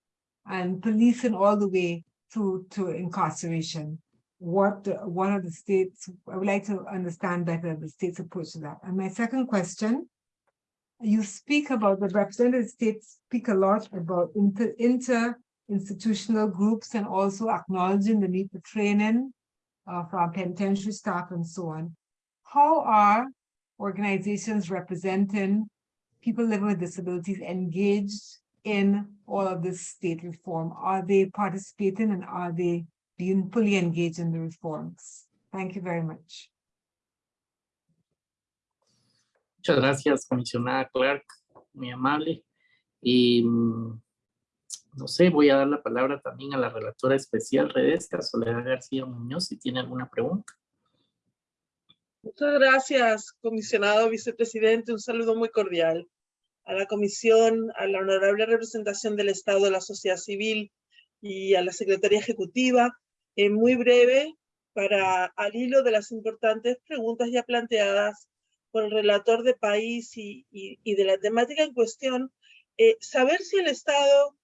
and policing all the way through to incarceration. What, what are the states, I would like to understand better the state's approach to that. And my second question, you speak about the representative states speak a lot about inter, inter institutional groups and also acknowledging the need for training uh, for penitentiary staff and so on. How are organizations representing people living with disabilities engaged in all of this state reform? Are they participating and are they being fully engaged in the reforms? Thank you very much. Muchas gracias, comisionada Clark, muy amable. Y mm, no sé, voy a dar la palabra también a la relatora especial Redesca, Soledad García Muñoz, si tiene alguna pregunta. Muchas gracias, comisionado vicepresidente. Un saludo muy cordial a la comisión, a la honorable representación del Estado de la sociedad civil y a la Secretaría Ejecutiva. En muy breve, para al hilo de las importantes preguntas ya planteadas por el relator de país y, y, de la temática en cuestión, eh, saber si el Estado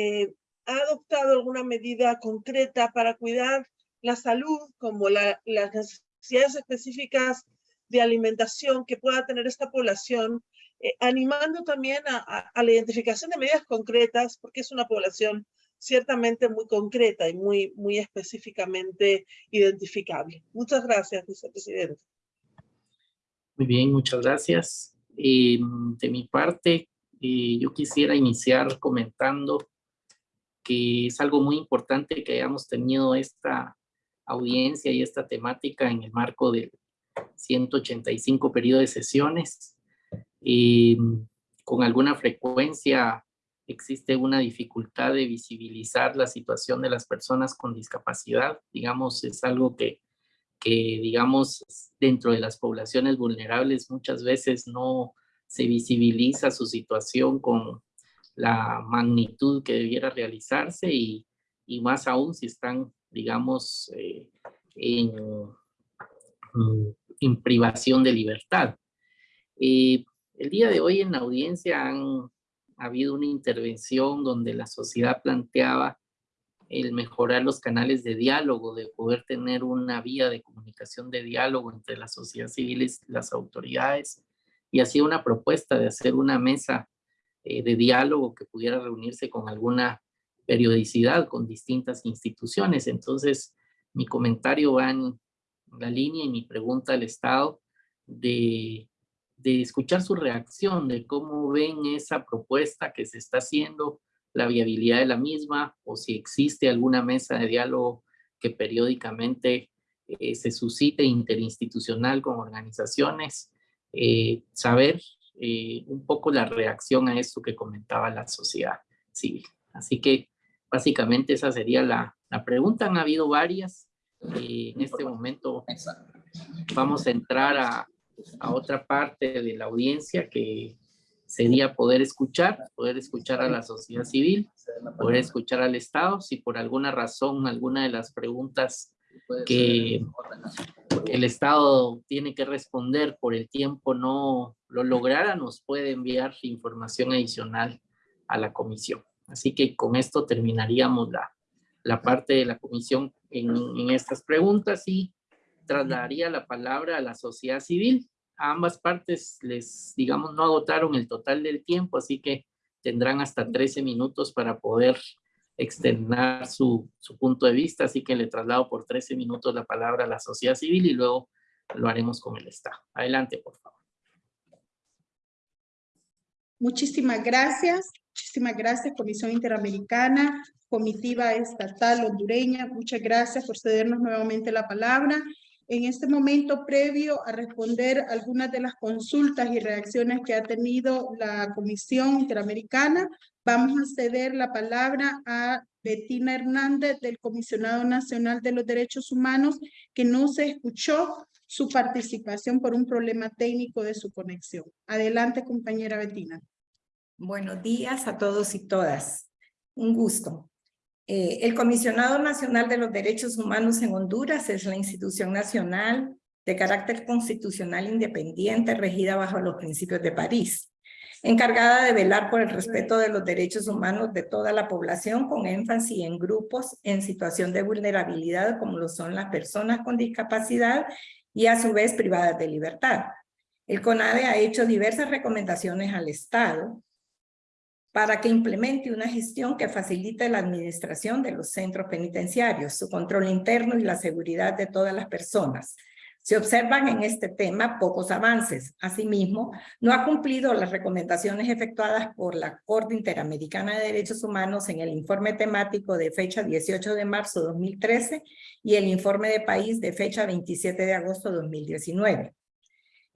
eh, ha adoptado alguna medida concreta para cuidar la salud, como las necesidades específicas de alimentación que pueda tener esta población, eh, animando también a, la identificación de medidas concretas, porque es una población ciertamente muy concreta y muy, muy específicamente identificable. Muchas gracias, vicepresidente. Muy bien, muchas gracias. de mi parte, eh, yo quisiera iniciar comentando que es algo muy importante que hayamos tenido esta audiencia y esta temática en el marco del 185 periodo de sesiones. Y con alguna frecuencia existe una dificultad de visibilizar la situación de las personas con discapacidad. Digamos, es algo que, que digamos, dentro de las poblaciones vulnerables muchas veces no se visibiliza su situación con la magnitud que debiera realizarse y, y más aún si están, digamos, eh, en, mm, en, privación de libertad. Eh, el día de hoy en la audiencia ha habido una intervención donde la sociedad planteaba el mejorar los canales de diálogo, de poder tener una vía de comunicación de diálogo entre la sociedad civil y las autoridades, y hacía una propuesta de hacer una mesa eh, de diálogo que pudiera reunirse con alguna periodicidad con distintas instituciones. Entonces, mi comentario va en la línea y mi pregunta al Estado de, de escuchar su reacción, de cómo ven esa propuesta que se está haciendo, la viabilidad de la misma, o si existe alguna mesa de diálogo que periódicamente eh, se suscite interinstitucional con organizaciones, eh, saber eh, un poco la reacción a esto que comentaba la sociedad civil. Así que básicamente esa sería la, la pregunta. Han habido varias. Eh, en este momento vamos a entrar a, a otra parte de la audiencia que sería poder escuchar, poder escuchar a la sociedad civil, poder escuchar al Estado, si por alguna razón alguna de las preguntas que el Estado tiene que responder por el tiempo no lo lograra, nos puede enviar información adicional a la comisión. Así que con esto terminaríamos la, la parte de la comisión en, en estas preguntas y trasladaría la palabra a la sociedad civil. A ambas partes les, digamos, no agotaron el total del tiempo, así que tendrán hasta 13 minutos para poder externar su, su, punto de vista, así que le traslado por 13 minutos la palabra a la sociedad civil y luego lo haremos con el Estado. Adelante, por favor. Muchísimas gracias. Muchísimas gracias, Comisión Interamericana, Comitiva Estatal Hondureña. Muchas gracias por cedernos nuevamente la palabra. En este momento, previo a responder algunas de las consultas y reacciones que ha tenido la Comisión Interamericana, Vamos a ceder la palabra a Betina Hernández del Comisionado Nacional de los Derechos Humanos, que no se escuchó su participación por un problema técnico de su conexión. Adelante, compañera Betina. Buenos días a todos y todas. Un gusto. Eh, el Comisionado Nacional de los Derechos Humanos en Honduras es la institución nacional de carácter constitucional independiente regida bajo los principios de París, encargada de velar por el respeto de los derechos humanos de toda la población con énfasis en grupos en situación de vulnerabilidad como lo son las personas con discapacidad y a su vez privadas de libertad. El CONADE ha hecho diversas recomendaciones al Estado para que implemente una gestión que facilite la administración de los centros penitenciarios, su control interno y la seguridad de todas las personas. Se observan en este tema pocos avances. Asimismo, no ha cumplido las recomendaciones efectuadas por la Corte Interamericana de Derechos Humanos en el informe temático de fecha 18 de marzo de 2013 y el informe de país de fecha 27 de agosto de 2019.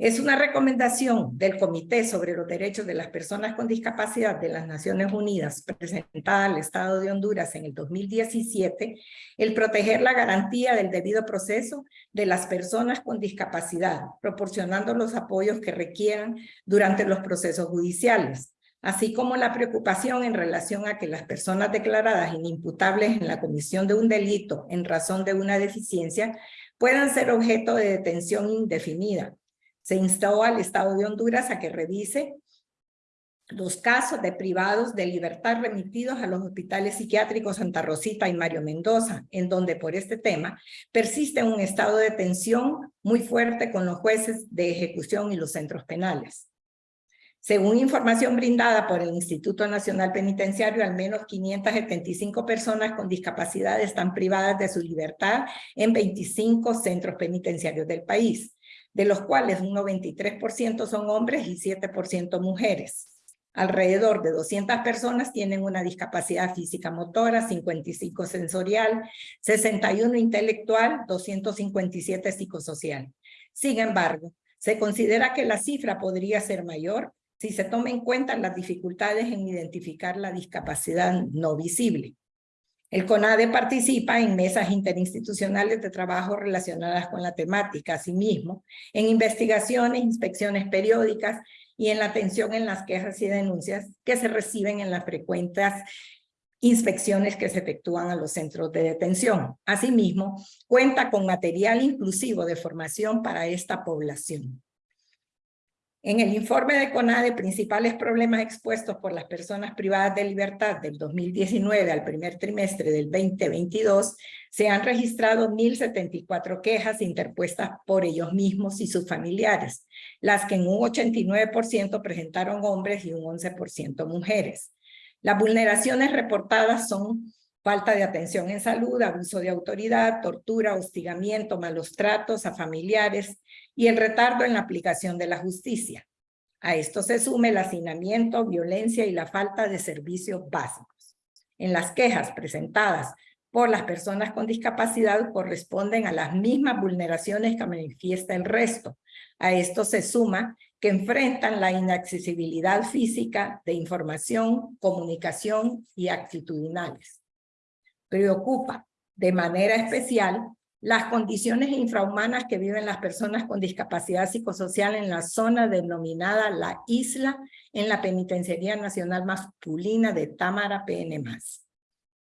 Es una recomendación del Comité sobre los Derechos de las Personas con Discapacidad de las Naciones Unidas presentada al Estado de Honduras en el 2017 el proteger la garantía del debido proceso de las personas con discapacidad, proporcionando los apoyos que requieran durante los procesos judiciales, así como la preocupación en relación a que las personas declaradas inimputables en la comisión de un delito en razón de una deficiencia puedan ser objeto de detención indefinida, se instó al Estado de Honduras a que revise los casos de privados de libertad remitidos a los hospitales psiquiátricos Santa Rosita y Mario Mendoza, en donde por este tema persiste un estado de tensión muy fuerte con los jueces de ejecución y los centros penales. Según información brindada por el Instituto Nacional Penitenciario, al menos 575 personas con discapacidad están privadas de su libertad en 25 centros penitenciarios del país de los cuales un 93% son hombres y 7% mujeres. Alrededor de 200 personas tienen una discapacidad física motora, 55 sensorial, 61 intelectual, 257 psicosocial. Sin embargo, se considera que la cifra podría ser mayor si se toma en cuenta las dificultades en identificar la discapacidad no visible. El CONADE participa en mesas interinstitucionales de trabajo relacionadas con la temática, asimismo, en investigaciones, inspecciones periódicas y en la atención en las quejas y denuncias que se reciben en las frecuentes inspecciones que se efectúan a los centros de detención. Asimismo, cuenta con material inclusivo de formación para esta población. En el informe de CONADE, principales problemas expuestos por las personas privadas de libertad del 2019 al primer trimestre del 2022, se han registrado 1.074 quejas interpuestas por ellos mismos y sus familiares, las que en un 89% presentaron hombres y un 11% mujeres. Las vulneraciones reportadas son falta de atención en salud, abuso de autoridad, tortura, hostigamiento, malos tratos a familiares y el retardo en la aplicación de la justicia. A esto se sume el hacinamiento, violencia y la falta de servicios básicos. En las quejas presentadas por las personas con discapacidad corresponden a las mismas vulneraciones que manifiesta el resto. A esto se suma que enfrentan la inaccesibilidad física de información, comunicación y actitudinales preocupa de manera especial las condiciones infrahumanas que viven las personas con discapacidad psicosocial en la zona denominada La Isla en la Penitenciaría Nacional Masculina de Támara PN+.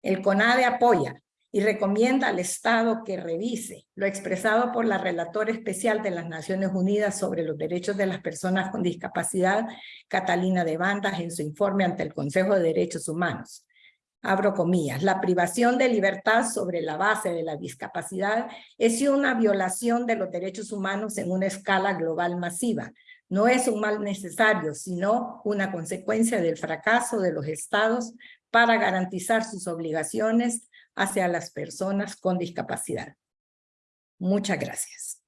El CONADE apoya y recomienda al Estado que revise lo expresado por la Relatora Especial de las Naciones Unidas sobre los Derechos de las Personas con Discapacidad, Catalina de Bandas, en su informe ante el Consejo de Derechos Humanos abro comillas, la privación de libertad sobre la base de la discapacidad es una violación de los derechos humanos en una escala global masiva. No es un mal necesario, sino una consecuencia del fracaso de los estados para garantizar sus obligaciones hacia las personas con discapacidad. Muchas gracias.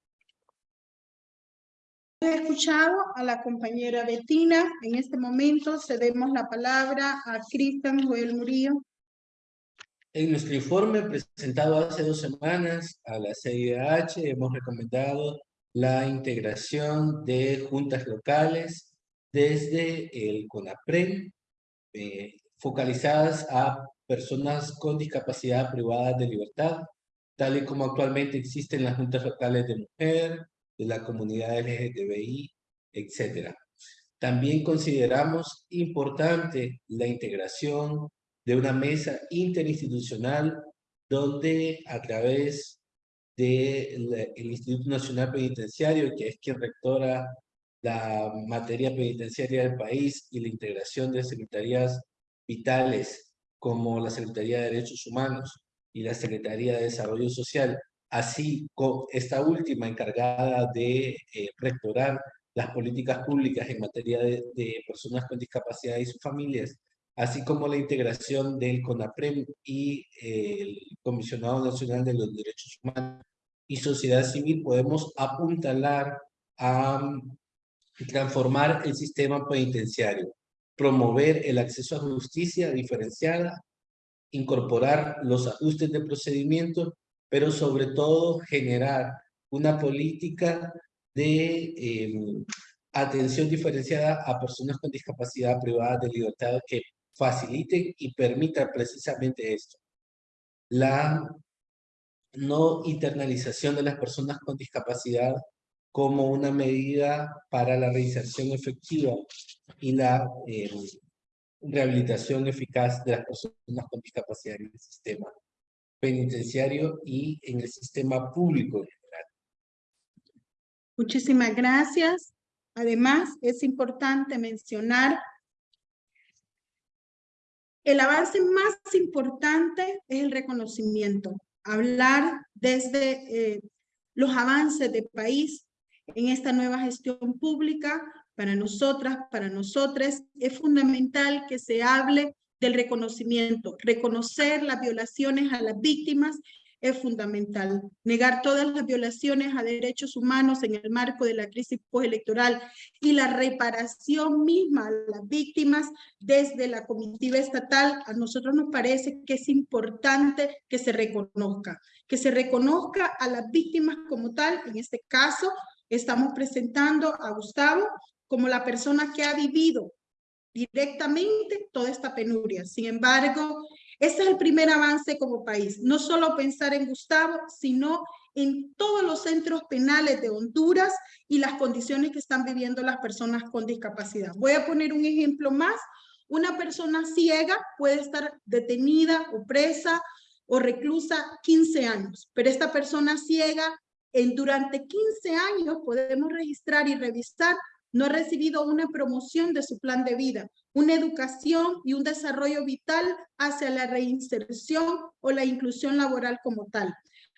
He escuchado a la compañera Betina. En este momento cedemos la palabra a Cristian Joel Murillo. En nuestro informe presentado hace dos semanas a la CIDH hemos recomendado la integración de juntas locales desde el CONAPREN, eh, focalizadas a personas con discapacidad privada de libertad, tal y como actualmente existen las juntas locales de mujer, de la comunidad LGTBI, etc. También consideramos importante la integración de una mesa interinstitucional donde a través del Instituto Nacional Penitenciario, que es quien rectora la materia penitenciaria del país y la integración de secretarías vitales como la Secretaría de Derechos Humanos y la Secretaría de Desarrollo Social, así como esta última encargada de eh, rectorar las políticas públicas en materia de, personas con discapacidad y sus familias, así como la integración del CONAPREM y eh, el Comisionado Nacional de los Derechos Humanos y Sociedad Civil, podemos apuntalar a transformar el sistema penitenciario, promover el acceso a justicia diferenciada, incorporar los ajustes de procedimiento, pero sobre todo generar una política de em, atención diferenciada a personas con discapacidad privada de libertad que facilite y permita precisamente esto. La no internalización de las personas con discapacidad como una medida para la reinserción efectiva y la em, rehabilitación eficaz de las personas con discapacidad en el sistema penitenciario y en el sistema público en general. Muchísimas gracias. Además, es importante mencionar el avance más importante es el reconocimiento. Hablar desde eh, los avances del país en esta nueva gestión pública, para nosotras, para nosotros, es fundamental que se hable del reconocimiento. Reconocer las violaciones a las víctimas es fundamental. Negar todas las violaciones a derechos humanos en el marco de la crisis postelectoral y la reparación misma a las víctimas desde la comitiva estatal, a nosotros nos parece que es importante que se reconozca, que se reconozca a las víctimas como tal, en este caso estamos presentando a Gustavo como la persona que ha vivido directamente toda esta penuria. Sin embargo, ese es el primer avance como país. No solo pensar en Gustavo, sino en todos los centros penales de Honduras y las condiciones que están viviendo las personas con discapacidad. Voy a poner un ejemplo más. Una persona ciega puede estar detenida o presa o reclusa 15 años, pero esta persona ciega en durante 15 años podemos registrar y revisar no ha recibido una promoción de su plan de vida, una educación y un desarrollo vital hacia la reinserción o la inclusión laboral como tal.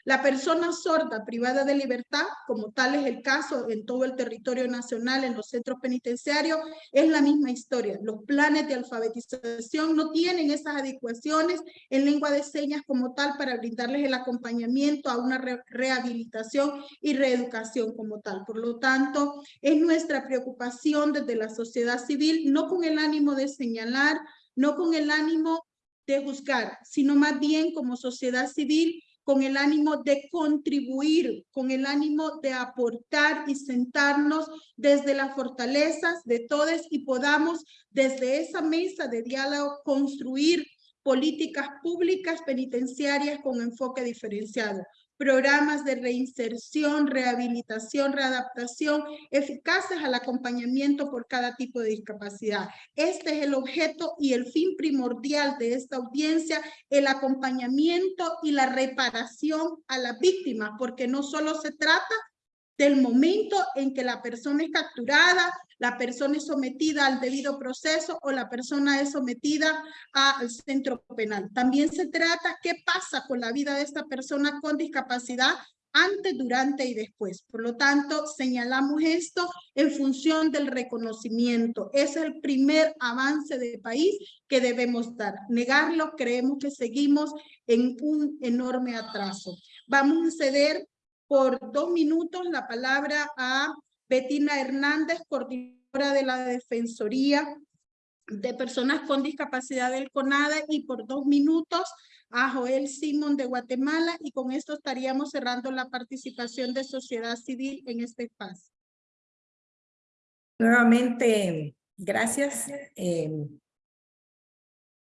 La persona sorda privada de libertad, como tal es el caso en todo el territorio nacional, en los centros penitenciarios, es la misma historia. Los planes de alfabetización no tienen esas adecuaciones en lengua de señas como tal para brindarles el acompañamiento a una rehabilitación y reeducación como tal. Por lo tanto, es nuestra preocupación desde la sociedad civil, no con el ánimo de señalar, no con el ánimo de juzgar, sino más bien como sociedad civil con el ánimo de contribuir, con el ánimo de aportar y sentarnos desde las fortalezas de todos y podamos desde esa mesa de diálogo construir políticas públicas penitenciarias con enfoque diferenciado programas de reinserción, rehabilitación, readaptación eficaces al acompañamiento por cada tipo de discapacidad. Este es el objeto y el fin primordial de esta audiencia, el acompañamiento y la reparación a las víctimas, porque no solo se trata del momento en que la persona es capturada, la persona es sometida al debido proceso o la persona es sometida al centro penal. También se trata qué pasa con la vida de esta persona con discapacidad antes, durante y después. Por lo tanto, señalamos esto en función del reconocimiento. Es el primer avance de país que debemos dar. Negarlo, creemos que seguimos en un enorme atraso. Vamos a ceder por dos minutos la palabra a Betina Hernández, coordinadora de la Defensoría de Personas con Discapacidad del CONADE y por dos minutos a Joel Simón de Guatemala y con esto estaríamos cerrando la participación de sociedad civil en este espacio. Nuevamente, gracias. Eh,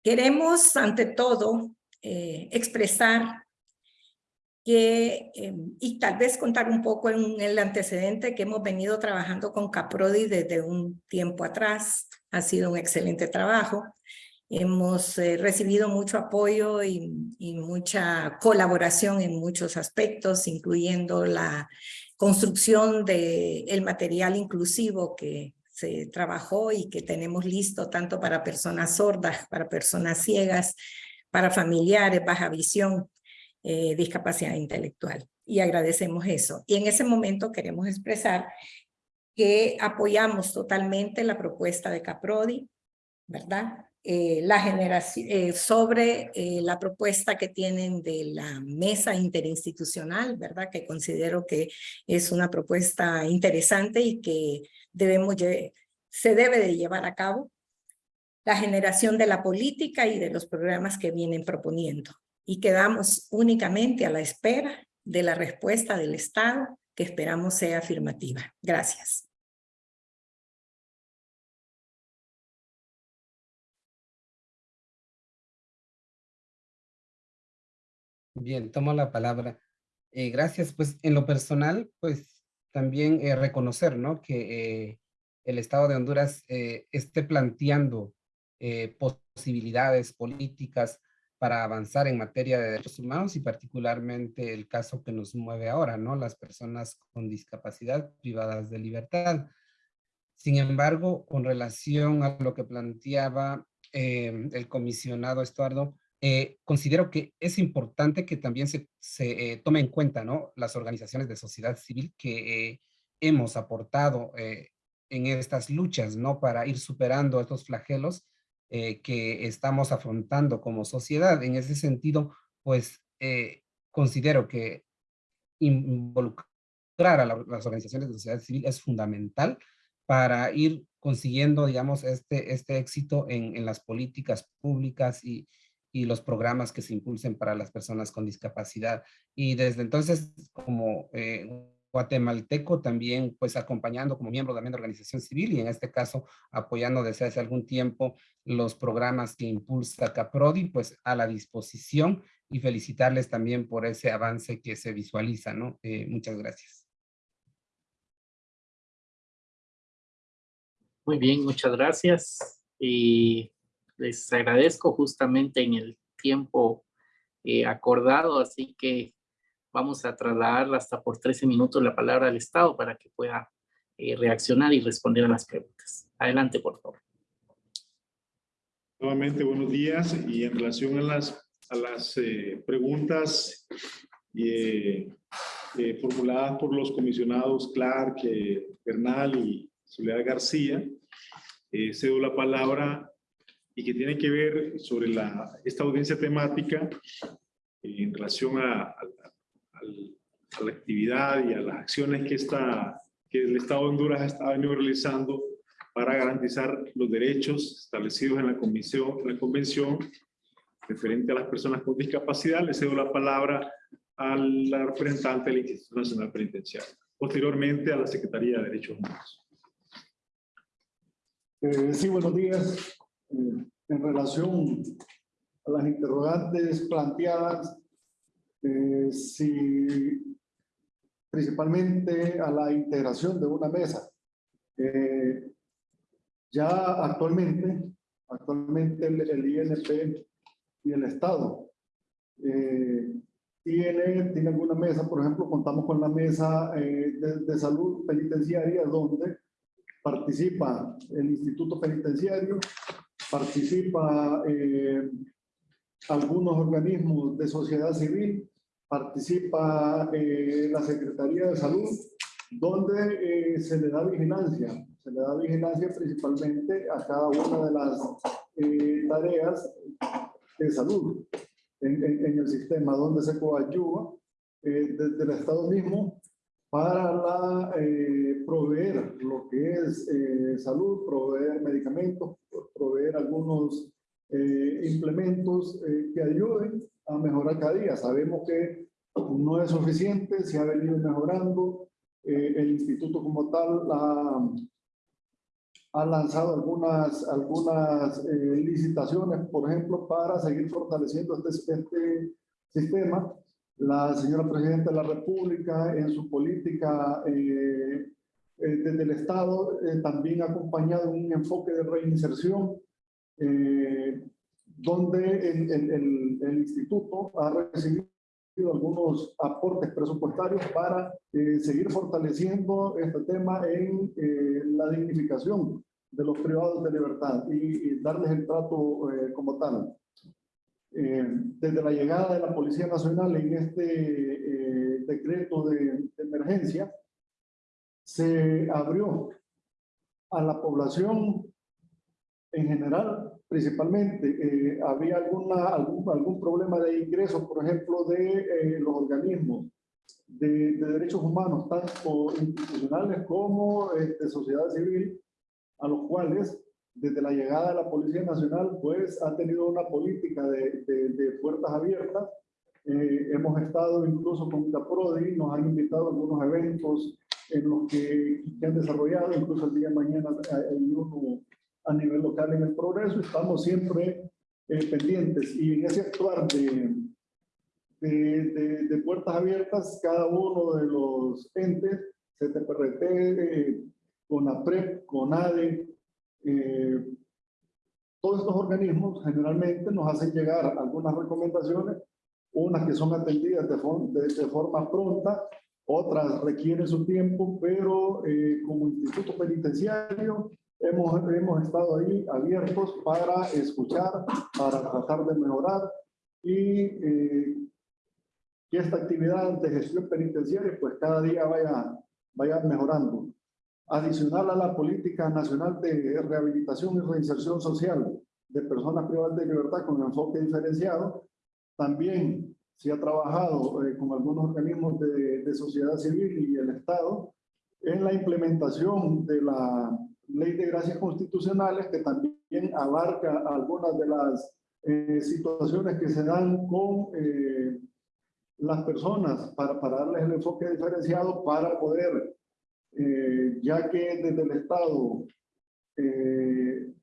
queremos ante todo eh, expresar que, eh, y tal vez contar un poco en el antecedente que hemos venido trabajando con Caprodi desde un tiempo atrás. Ha sido un excelente trabajo. Hemos eh, recibido mucho apoyo y, y, mucha colaboración en muchos aspectos, incluyendo la construcción del el material inclusivo que se trabajó y que tenemos listo tanto para personas sordas, para personas ciegas, para familiares, baja visión, eh, discapacidad intelectual. Y agradecemos eso. Y en ese momento queremos expresar que apoyamos totalmente la propuesta de Caprodi, ¿verdad? Eh, la generación, eh, sobre eh, la propuesta que tienen de la mesa interinstitucional, ¿verdad? Que considero que es una propuesta interesante y que debemos, se debe de llevar a cabo la generación de la política y de los programas que vienen proponiendo. Y quedamos únicamente a la espera de la respuesta del Estado, que esperamos sea afirmativa. Gracias. Bien, tomo la palabra. Eh, gracias. Pues en lo personal, pues también eh, reconocer, ¿no? Que eh, el Estado de Honduras esté planteando posibilidades políticas para avanzar en materia de derechos humanos y particularmente el caso que nos mueve ahora, ¿no? Las personas con discapacidad privadas de libertad. Sin embargo, con relación a lo que planteaba el comisionado Estuardo, eh, considero que es importante que también se, se eh, tome en cuenta ¿no? las organizaciones de sociedad civil que eh, hemos aportado en estas luchas ¿no? para ir superando estos flagelos que estamos afrontando como sociedad. En ese sentido, pues considero que involucrar a las organizaciones de sociedad civil es fundamental para ir consiguiendo, digamos, este, este éxito en, en las políticas públicas y, y los programas que se impulsen para las personas con discapacidad. Y desde entonces, como eh, guatemalteco, también pues acompañando como miembro también de organización civil y en este caso apoyando desde hace algún tiempo los programas que impulsa Caprodi, pues a la disposición y felicitarles también por ese avance que se visualiza, ¿no? Eh, muchas gracias. Muy bien, muchas gracias. Y les agradezco justamente en el tiempo eh, acordado, así que vamos a trasladar hasta por 13 minutos la palabra al Estado para que pueda eh, reaccionar y responder a las preguntas. Adelante, por favor. Nuevamente, buenos días. Y en relación a las, a las eh, preguntas formuladas por los comisionados Clark, Bernal y Soledad García, cedo la palabra y que tiene que ver sobre la, esta audiencia temática en relación a, la actividad y a las acciones que, esta, que el Estado de Honduras ha venido realizando para garantizar los derechos establecidos en la, comisión, la convención referente a las personas con discapacidad. Le cedo la palabra a la representante del Instituto Nacional Penitenciario. Posteriormente a la Secretaría de Derechos Humanos. Eh, sí, buenos días. Eh, en relación a las interrogantes planteadas, eh, si principalmente a la integración de una mesa. Eh, ya actualmente, actualmente el, INP y el Estado tiene, tiene alguna mesa, por ejemplo, contamos con la mesa de, de salud penitenciaria donde participa el Instituto Penitenciario, participa eh, algunos organismos de sociedad civil, participa eh, la Secretaría de Salud, donde eh, se le da vigilancia, se le da vigilancia principalmente a cada una de las eh, tareas de salud en, el sistema, donde se coadyuva desde el Estado mismo para la, eh, proveer lo que es eh, salud, proveer medicamentos, proveer algunos eh, implementos que ayuden a mejorar cada día. Sabemos que no es suficiente, se ha venido mejorando. el instituto como tal ha, lanzado algunas, algunas licitaciones, por ejemplo, para seguir fortaleciendo este, este sistema La señora Presidenta de la República en su política eh, eh, desde el Estado eh, también ha acompañado un enfoque de reinserción donde el, instituto ha recibido algunos aportes presupuestarios para seguir fortaleciendo este tema en la dignificación de los privados de libertad y, darles el trato como tal. Eh, desde la llegada de la Policía Nacional en este eh, decreto de, emergencia, se abrió a la población en general, principalmente, eh, había alguna, algún, algún problema de ingresos, por ejemplo, de los organismos de, de, derechos humanos, tanto institucionales como de este, sociedad civil, a los cuales desde la llegada de la Policía Nacional, pues ha tenido una política de, de, puertas abiertas. Eh, hemos estado incluso con Caprodi, nos han invitado a algunos eventos en los que, que, han desarrollado, incluso el día de mañana hay uno a nivel local en el progreso, estamos siempre eh, pendientes. Y en ese actuar de, de, de, puertas abiertas, cada uno de los entes, CTPRT, eh, CONAPREP, CONADE, eh, todos estos organismos generalmente nos hacen llegar algunas recomendaciones, unas que son atendidas de, de, forma pronta, otras requieren su tiempo, pero eh, como instituto penitenciario hemos, hemos estado ahí abiertos para escuchar, para tratar de mejorar y eh, que esta actividad de gestión penitenciaria pues cada día vaya, vaya mejorando. Adicional a la política nacional de rehabilitación y reinserción social de personas privadas de libertad con enfoque diferenciado, también se ha trabajado eh, con algunos organismos de, de, sociedad civil y el Estado en la implementación de la ley de gracias constitucionales que también abarca algunas de las eh, situaciones que se dan con eh, las personas para, para darles el enfoque diferenciado para poder eh, ya que desde el Estado eh,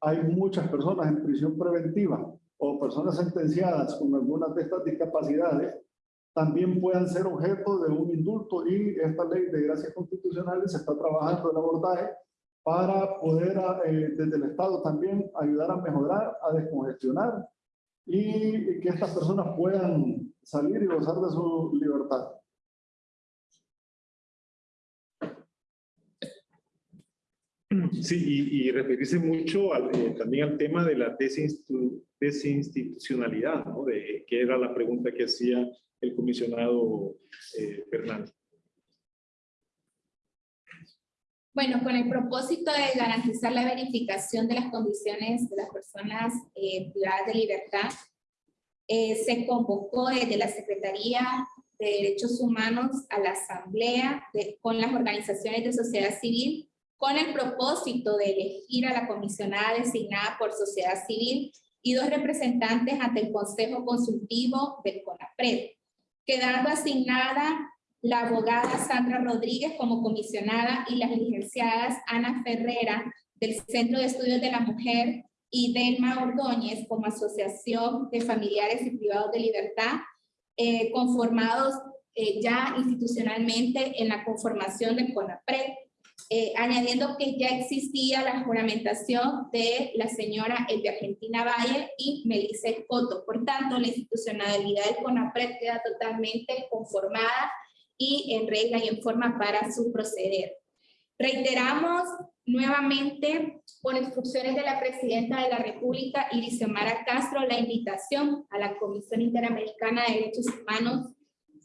hay muchas personas en prisión preventiva o personas sentenciadas con algunas de estas discapacidades, también puedan ser objeto de un indulto y esta ley de gracias constitucionales se está trabajando el abordaje para poder eh, desde el Estado también ayudar a mejorar, a descongestionar y que estas personas puedan salir y gozar de su libertad. Sí, y, referirse mucho eh, también al tema de la desinstitucionalidad, ¿no? De, que era la pregunta que hacía el comisionado eh, Fernández. Bueno, con el propósito de garantizar la verificación de las condiciones de las personas eh, privadas de libertad, eh, se convocó desde la Secretaría de Derechos Humanos a la Asamblea de, con las organizaciones de sociedad civil con el propósito de elegir a la comisionada designada por sociedad civil y dos representantes ante el Consejo Consultivo del CONAPRED, quedando asignada la abogada Sandra Rodríguez como comisionada y las licenciadas Ana Ferrera del Centro de Estudios de la Mujer y Delma Ordóñez como Asociación de Familiares y Privados de Libertad, eh, conformados eh, ya institucionalmente en la conformación del CONAPRED eh, añadiendo que ya existía la juramentación de la señora de Argentina Valle y Melissa Coto. Por tanto, la institucionalidad del CONAPRED queda totalmente conformada y en regla y en forma para su proceder. Reiteramos nuevamente, por instrucciones de la Presidenta de la República, Mara Castro, la invitación a la Comisión Interamericana de Derechos Humanos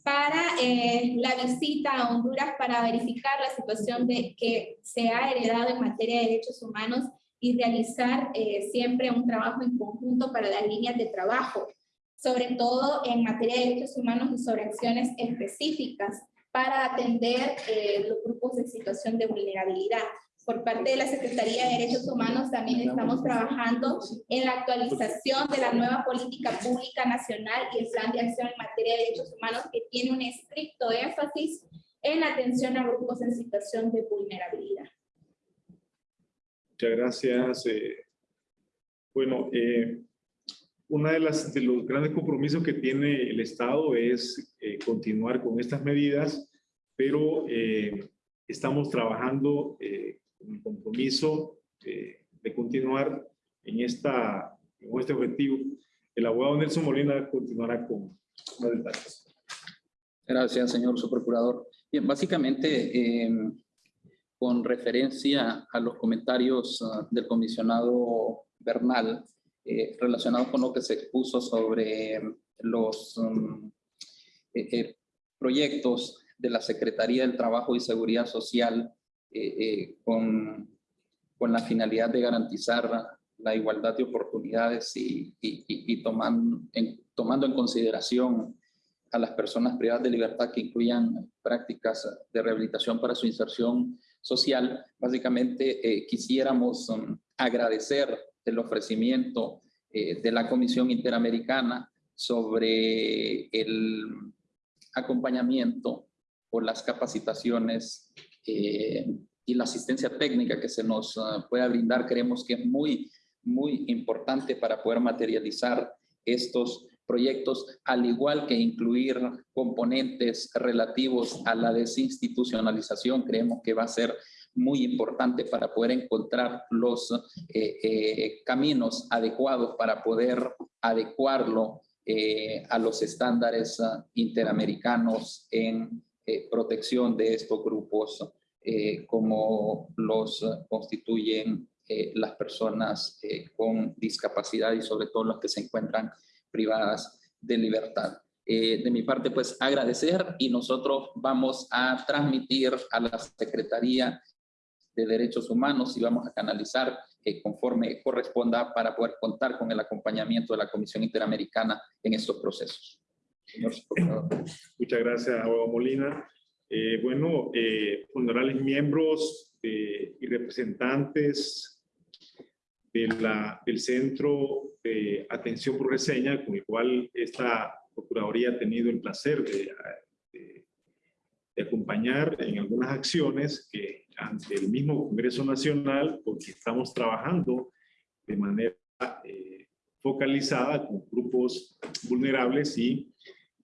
para eh, la visita a Honduras para verificar la situación de, que se ha heredado en materia de derechos humanos y realizar eh, siempre un trabajo en conjunto para las líneas de trabajo, sobre todo en materia de derechos humanos y sobre acciones específicas para atender eh, los grupos de situación de vulnerabilidad por parte de la Secretaría de Derechos Humanos también estamos trabajando en la actualización de la nueva política pública nacional y el plan de acción en materia de derechos humanos que tiene un estricto énfasis en la atención a grupos en situación de vulnerabilidad. Muchas gracias. Eh, bueno, eh, una de las de los grandes compromisos que tiene el Estado es eh, continuar con estas medidas, pero eh, estamos trabajando eh, con el compromiso de continuar en, esta, en este objetivo. El abogado Nelson Molina continuará con más detalles. Gracias, señor subprocurador. Bien, básicamente, em, con referencia a los comentarios ah, del comisionado Bernal, eh, relacionados con lo que se expuso sobre los um, eh, eh, proyectos de la Secretaría del Trabajo y Seguridad Social con, con la finalidad de garantizar la igualdad de oportunidades y, y, tomando, en, tomando en consideración a las personas privadas de libertad que incluyan prácticas de rehabilitación para su inserción social, básicamente quisiéramos um, agradecer el ofrecimiento eh, de la Comisión Interamericana sobre el acompañamiento o las capacitaciones eh, y la asistencia técnica que se nos ah, pueda brindar, creemos que es muy, muy importante para poder materializar estos proyectos, al igual que incluir componentes relativos a la desinstitucionalización, creemos que va a ser muy importante para poder encontrar los eh, eh, caminos adecuados para poder adecuarlo eh, a los estándares ah, interamericanos en protección de estos grupos como los constituyen las personas con discapacidad y sobre todo las que se encuentran privadas de libertad. de mi parte, pues agradecer y nosotros vamos a transmitir a la Secretaría de Derechos Humanos y vamos a canalizar eh, conforme corresponda para poder contar con el acompañamiento de la Comisión Interamericana en estos procesos. Muchas gracias, abogado Molina. Eh, bueno, eh, honorables miembros eh, y representantes de la, del Centro de Atención por Reseña, con el cual esta Procuraduría ha tenido el placer de, de acompañar en algunas acciones que ante el mismo Congreso Nacional porque estamos trabajando de manera eh, focalizada con grupos vulnerables y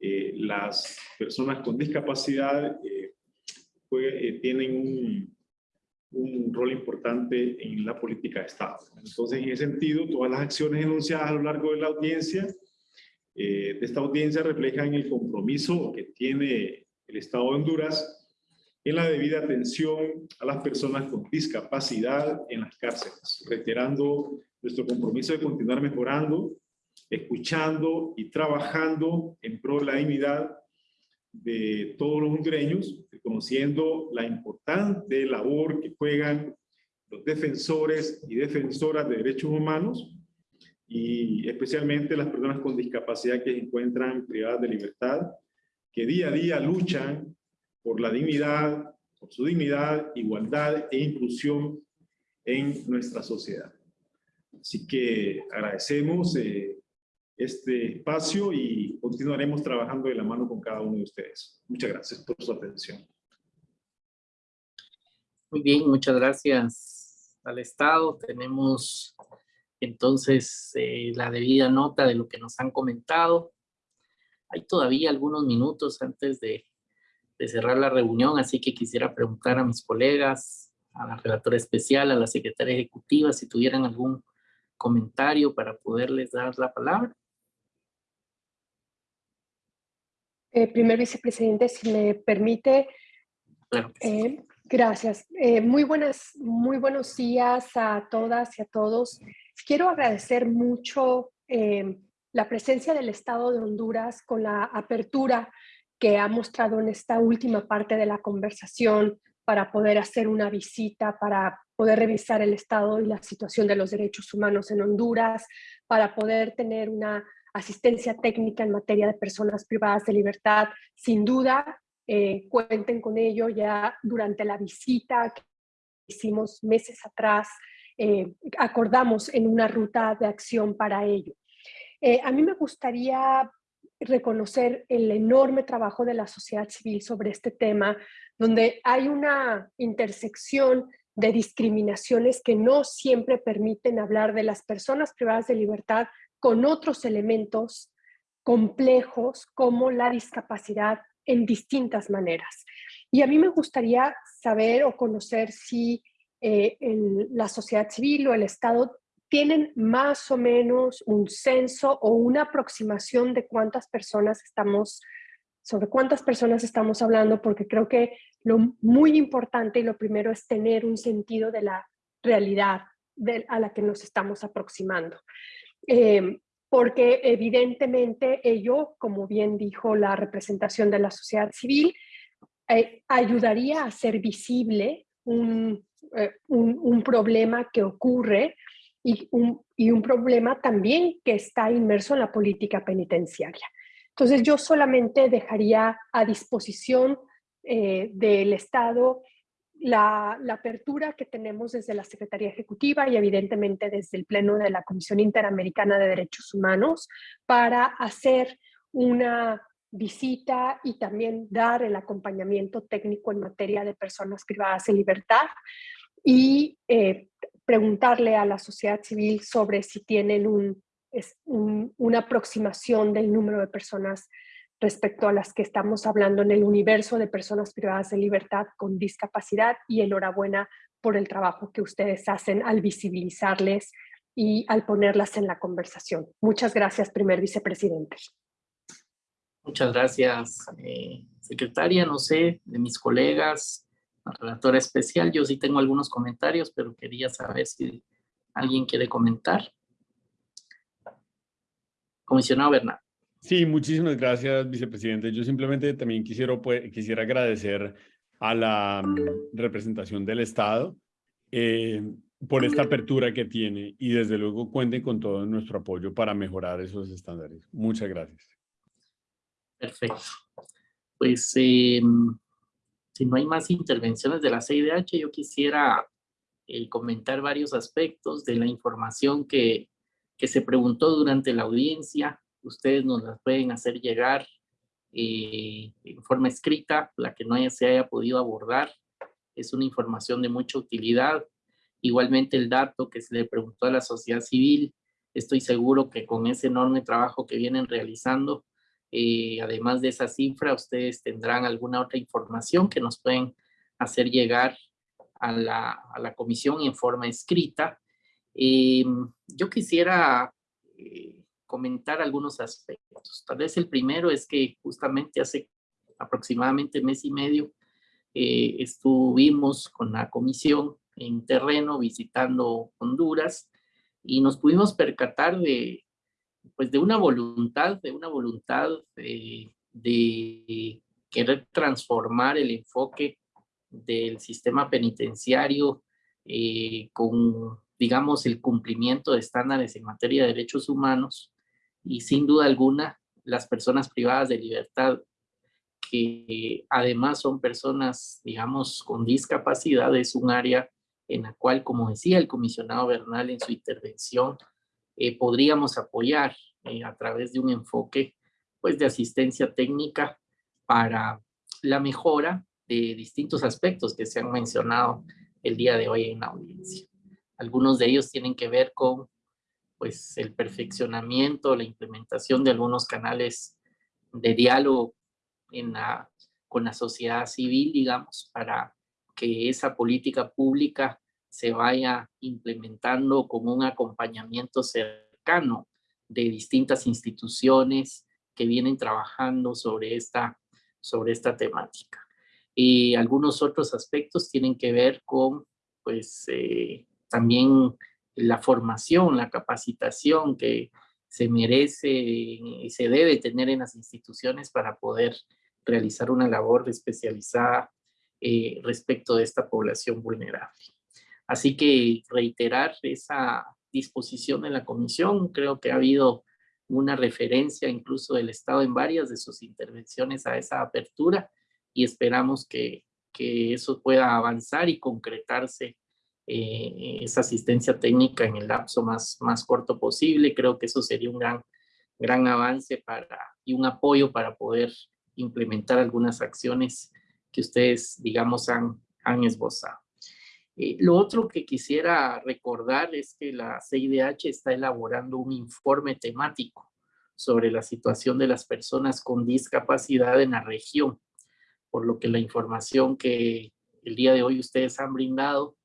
eh, las personas con discapacidad eh, tienen un, un, rol importante en la política de Estado. Entonces, en ese sentido, todas las acciones enunciadas a lo largo de la audiencia, de esta audiencia reflejan el compromiso que tiene el Estado de Honduras en la debida atención a las personas con discapacidad en las cárceles, reiterando nuestro compromiso de continuar mejorando, escuchando y trabajando en pro de la dignidad de todos los hondureños, reconociendo la importante labor que juegan los defensores y defensoras de derechos humanos y especialmente las personas con discapacidad que se encuentran privadas de libertad, que día a día luchan por la dignidad, por su dignidad, igualdad e inclusión en nuestra sociedad. Así que agradecemos eh, este espacio y continuaremos trabajando de la mano con cada uno de ustedes. Muchas gracias por su atención. Muy bien, muchas gracias al Estado. Tenemos entonces eh, la debida nota de lo que nos han comentado. Hay todavía algunos minutos antes de de cerrar la reunión, así que quisiera preguntar a mis colegas, a la relatora especial, a la secretaria ejecutiva, si tuvieran algún comentario para poderles dar la palabra. Eh, primer vicepresidente, si me permite. Eh, gracias. Eh, muy, buenas, muy buenos días a todas y a todos. Quiero agradecer mucho la presencia del Estado de Honduras con la apertura que ha mostrado en esta última parte de la conversación para poder hacer una visita, para poder revisar el estado y la situación de los derechos humanos en Honduras, para poder tener una asistencia técnica en materia de personas privadas de libertad. Sin duda, eh, cuenten con ello ya durante la visita que hicimos meses atrás, eh, acordamos en una ruta de acción para ello. Eh, a mí me gustaría reconocer el enorme trabajo de la sociedad civil sobre este tema, donde hay una intersección de discriminaciones que no siempre permiten hablar de las personas privadas de libertad con otros elementos complejos como la discapacidad en distintas maneras. Y a mí me gustaría saber o conocer si eh, la sociedad civil o el Estado tienen más o menos un censo o una aproximación de cuántas personas estamos, sobre cuántas personas estamos hablando, porque creo que lo muy importante y lo primero es tener un sentido de la realidad a la que nos estamos aproximando. Eh, porque evidentemente ello, como bien dijo la representación de la sociedad civil, eh, ayudaría a hacer visible un, eh, un, problema que ocurre y un, y un problema también que está inmerso en la política penitenciaria. Entonces yo solamente dejaría a disposición eh, del Estado la, apertura que tenemos desde la Secretaría Ejecutiva y evidentemente desde el Pleno de la Comisión Interamericana de Derechos Humanos para hacer una visita y también dar el acompañamiento técnico en materia de personas privadas de libertad y eh, preguntarle a la sociedad civil sobre si tienen un, una aproximación del número de personas respecto a las que estamos hablando en el universo de personas privadas de libertad con discapacidad y enhorabuena por el trabajo que ustedes hacen al visibilizarles y al ponerlas en la conversación. Muchas gracias, primer vicepresidente. Muchas gracias, eh, secretaria. No sé, de mis colegas, la relatora especial, yo sí tengo algunos comentarios, pero quería saber si alguien quiere comentar. Comisionado Bernal. Sí, muchísimas gracias, vicepresidente. Yo simplemente también quisiera, pues, quisiera agradecer a la mm, representación del Estado eh, por esta apertura que tiene y desde luego cuenten con todo nuestro apoyo para mejorar esos estándares. Muchas gracias. Perfecto. Pues em, si no hay más intervenciones de la CIDH, yo quisiera eh, comentar varios aspectos de la información que, que se preguntó durante la audiencia ustedes nos las pueden hacer llegar eh, en forma escrita, la que no se haya podido abordar. Es una información de mucha utilidad. Igualmente el dato que se le preguntó a la sociedad civil, estoy seguro que con ese enorme trabajo que vienen realizando, eh, además de esa cifra, ustedes tendrán alguna otra información que nos pueden hacer llegar a la, a la comisión en forma escrita. Eh, yo quisiera comentar algunos aspectos. Tal vez el primero es que justamente hace aproximadamente mes y medio eh, estuvimos con la comisión en terreno visitando Honduras y nos pudimos percatar de, pues de una voluntad, de una voluntad de, de querer transformar el enfoque del sistema penitenciario eh, con, digamos, el cumplimiento de estándares en materia de derechos humanos y sin duda alguna las personas privadas de libertad que además son personas, digamos, con discapacidad, es un área en la cual, como decía el comisionado Bernal en su intervención, eh, podríamos apoyar eh, a través de un enfoque pues, de asistencia técnica para la mejora de distintos aspectos que se han mencionado el día de hoy en la audiencia. Algunos de ellos tienen que ver con pues el perfeccionamiento, la implementación de algunos canales de diálogo con la sociedad civil, digamos, para que esa política pública se vaya implementando con un acompañamiento cercano de distintas instituciones que vienen trabajando sobre esta, sobre esta temática. Y algunos otros aspectos tienen que ver con, pues, eh, también la formación, la capacitación que se merece y se debe tener en las instituciones para poder realizar una labor especializada eh, respecto de esta población vulnerable. Así que reiterar esa disposición de la comisión, creo que ha habido una referencia incluso del Estado en varias de sus intervenciones a esa apertura y esperamos que, que eso pueda avanzar y concretarse eh, esa asistencia técnica en el lapso más, más corto posible. Creo que eso sería un gran, gran avance para, y un apoyo para poder implementar algunas acciones que ustedes, digamos, han, han esbozado. Eh, lo otro que quisiera recordar es que la CIDH está elaborando un informe temático sobre la situación de las personas con discapacidad en la región, por lo que la información que el día de hoy ustedes han brindado,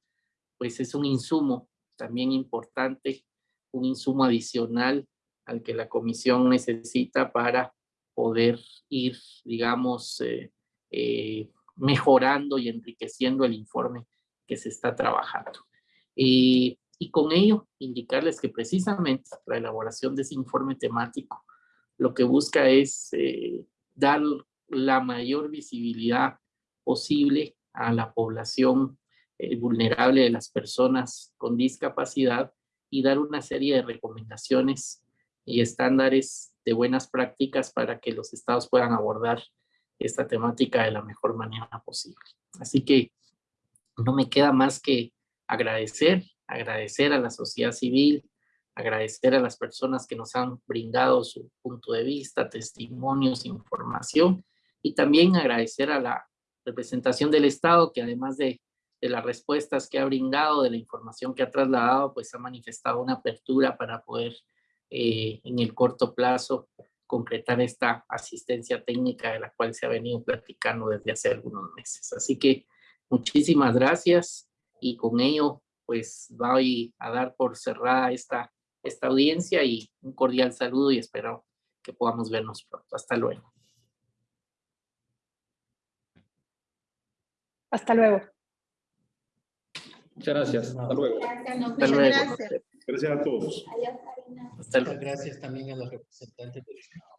pues es un insumo también importante, un insumo adicional al que la comisión necesita para poder ir, digamos, eh, eh, mejorando y enriqueciendo el informe que se está trabajando. y con ello, indicarles que precisamente la elaboración de ese informe temático lo que busca es eh, dar la mayor visibilidad posible a la población eh, vulnerable de las personas con discapacidad y dar una serie de recomendaciones y estándares de buenas prácticas para que los estados puedan abordar esta temática de la mejor manera posible. Así que no me queda más que agradecer, agradecer a la sociedad civil, agradecer a las personas que nos han brindado su punto de vista, testimonios, información, y también agradecer a la representación del Estado que además de, de las respuestas que ha brindado, de la información que ha trasladado, pues ha manifestado una apertura para poder eh, en el corto plazo concretar esta asistencia técnica de la cual se ha venido platicando desde hace algunos meses. Así que muchísimas gracias y con ello pues voy a dar por cerrada esta, esta audiencia y un cordial saludo y espero que podamos vernos pronto. Hasta luego. Hasta luego. Muchas gracias. Hasta luego. Hasta luego. Gracias. gracias a todos. Hasta luego. Muchas gracias también a los representantes del Estado.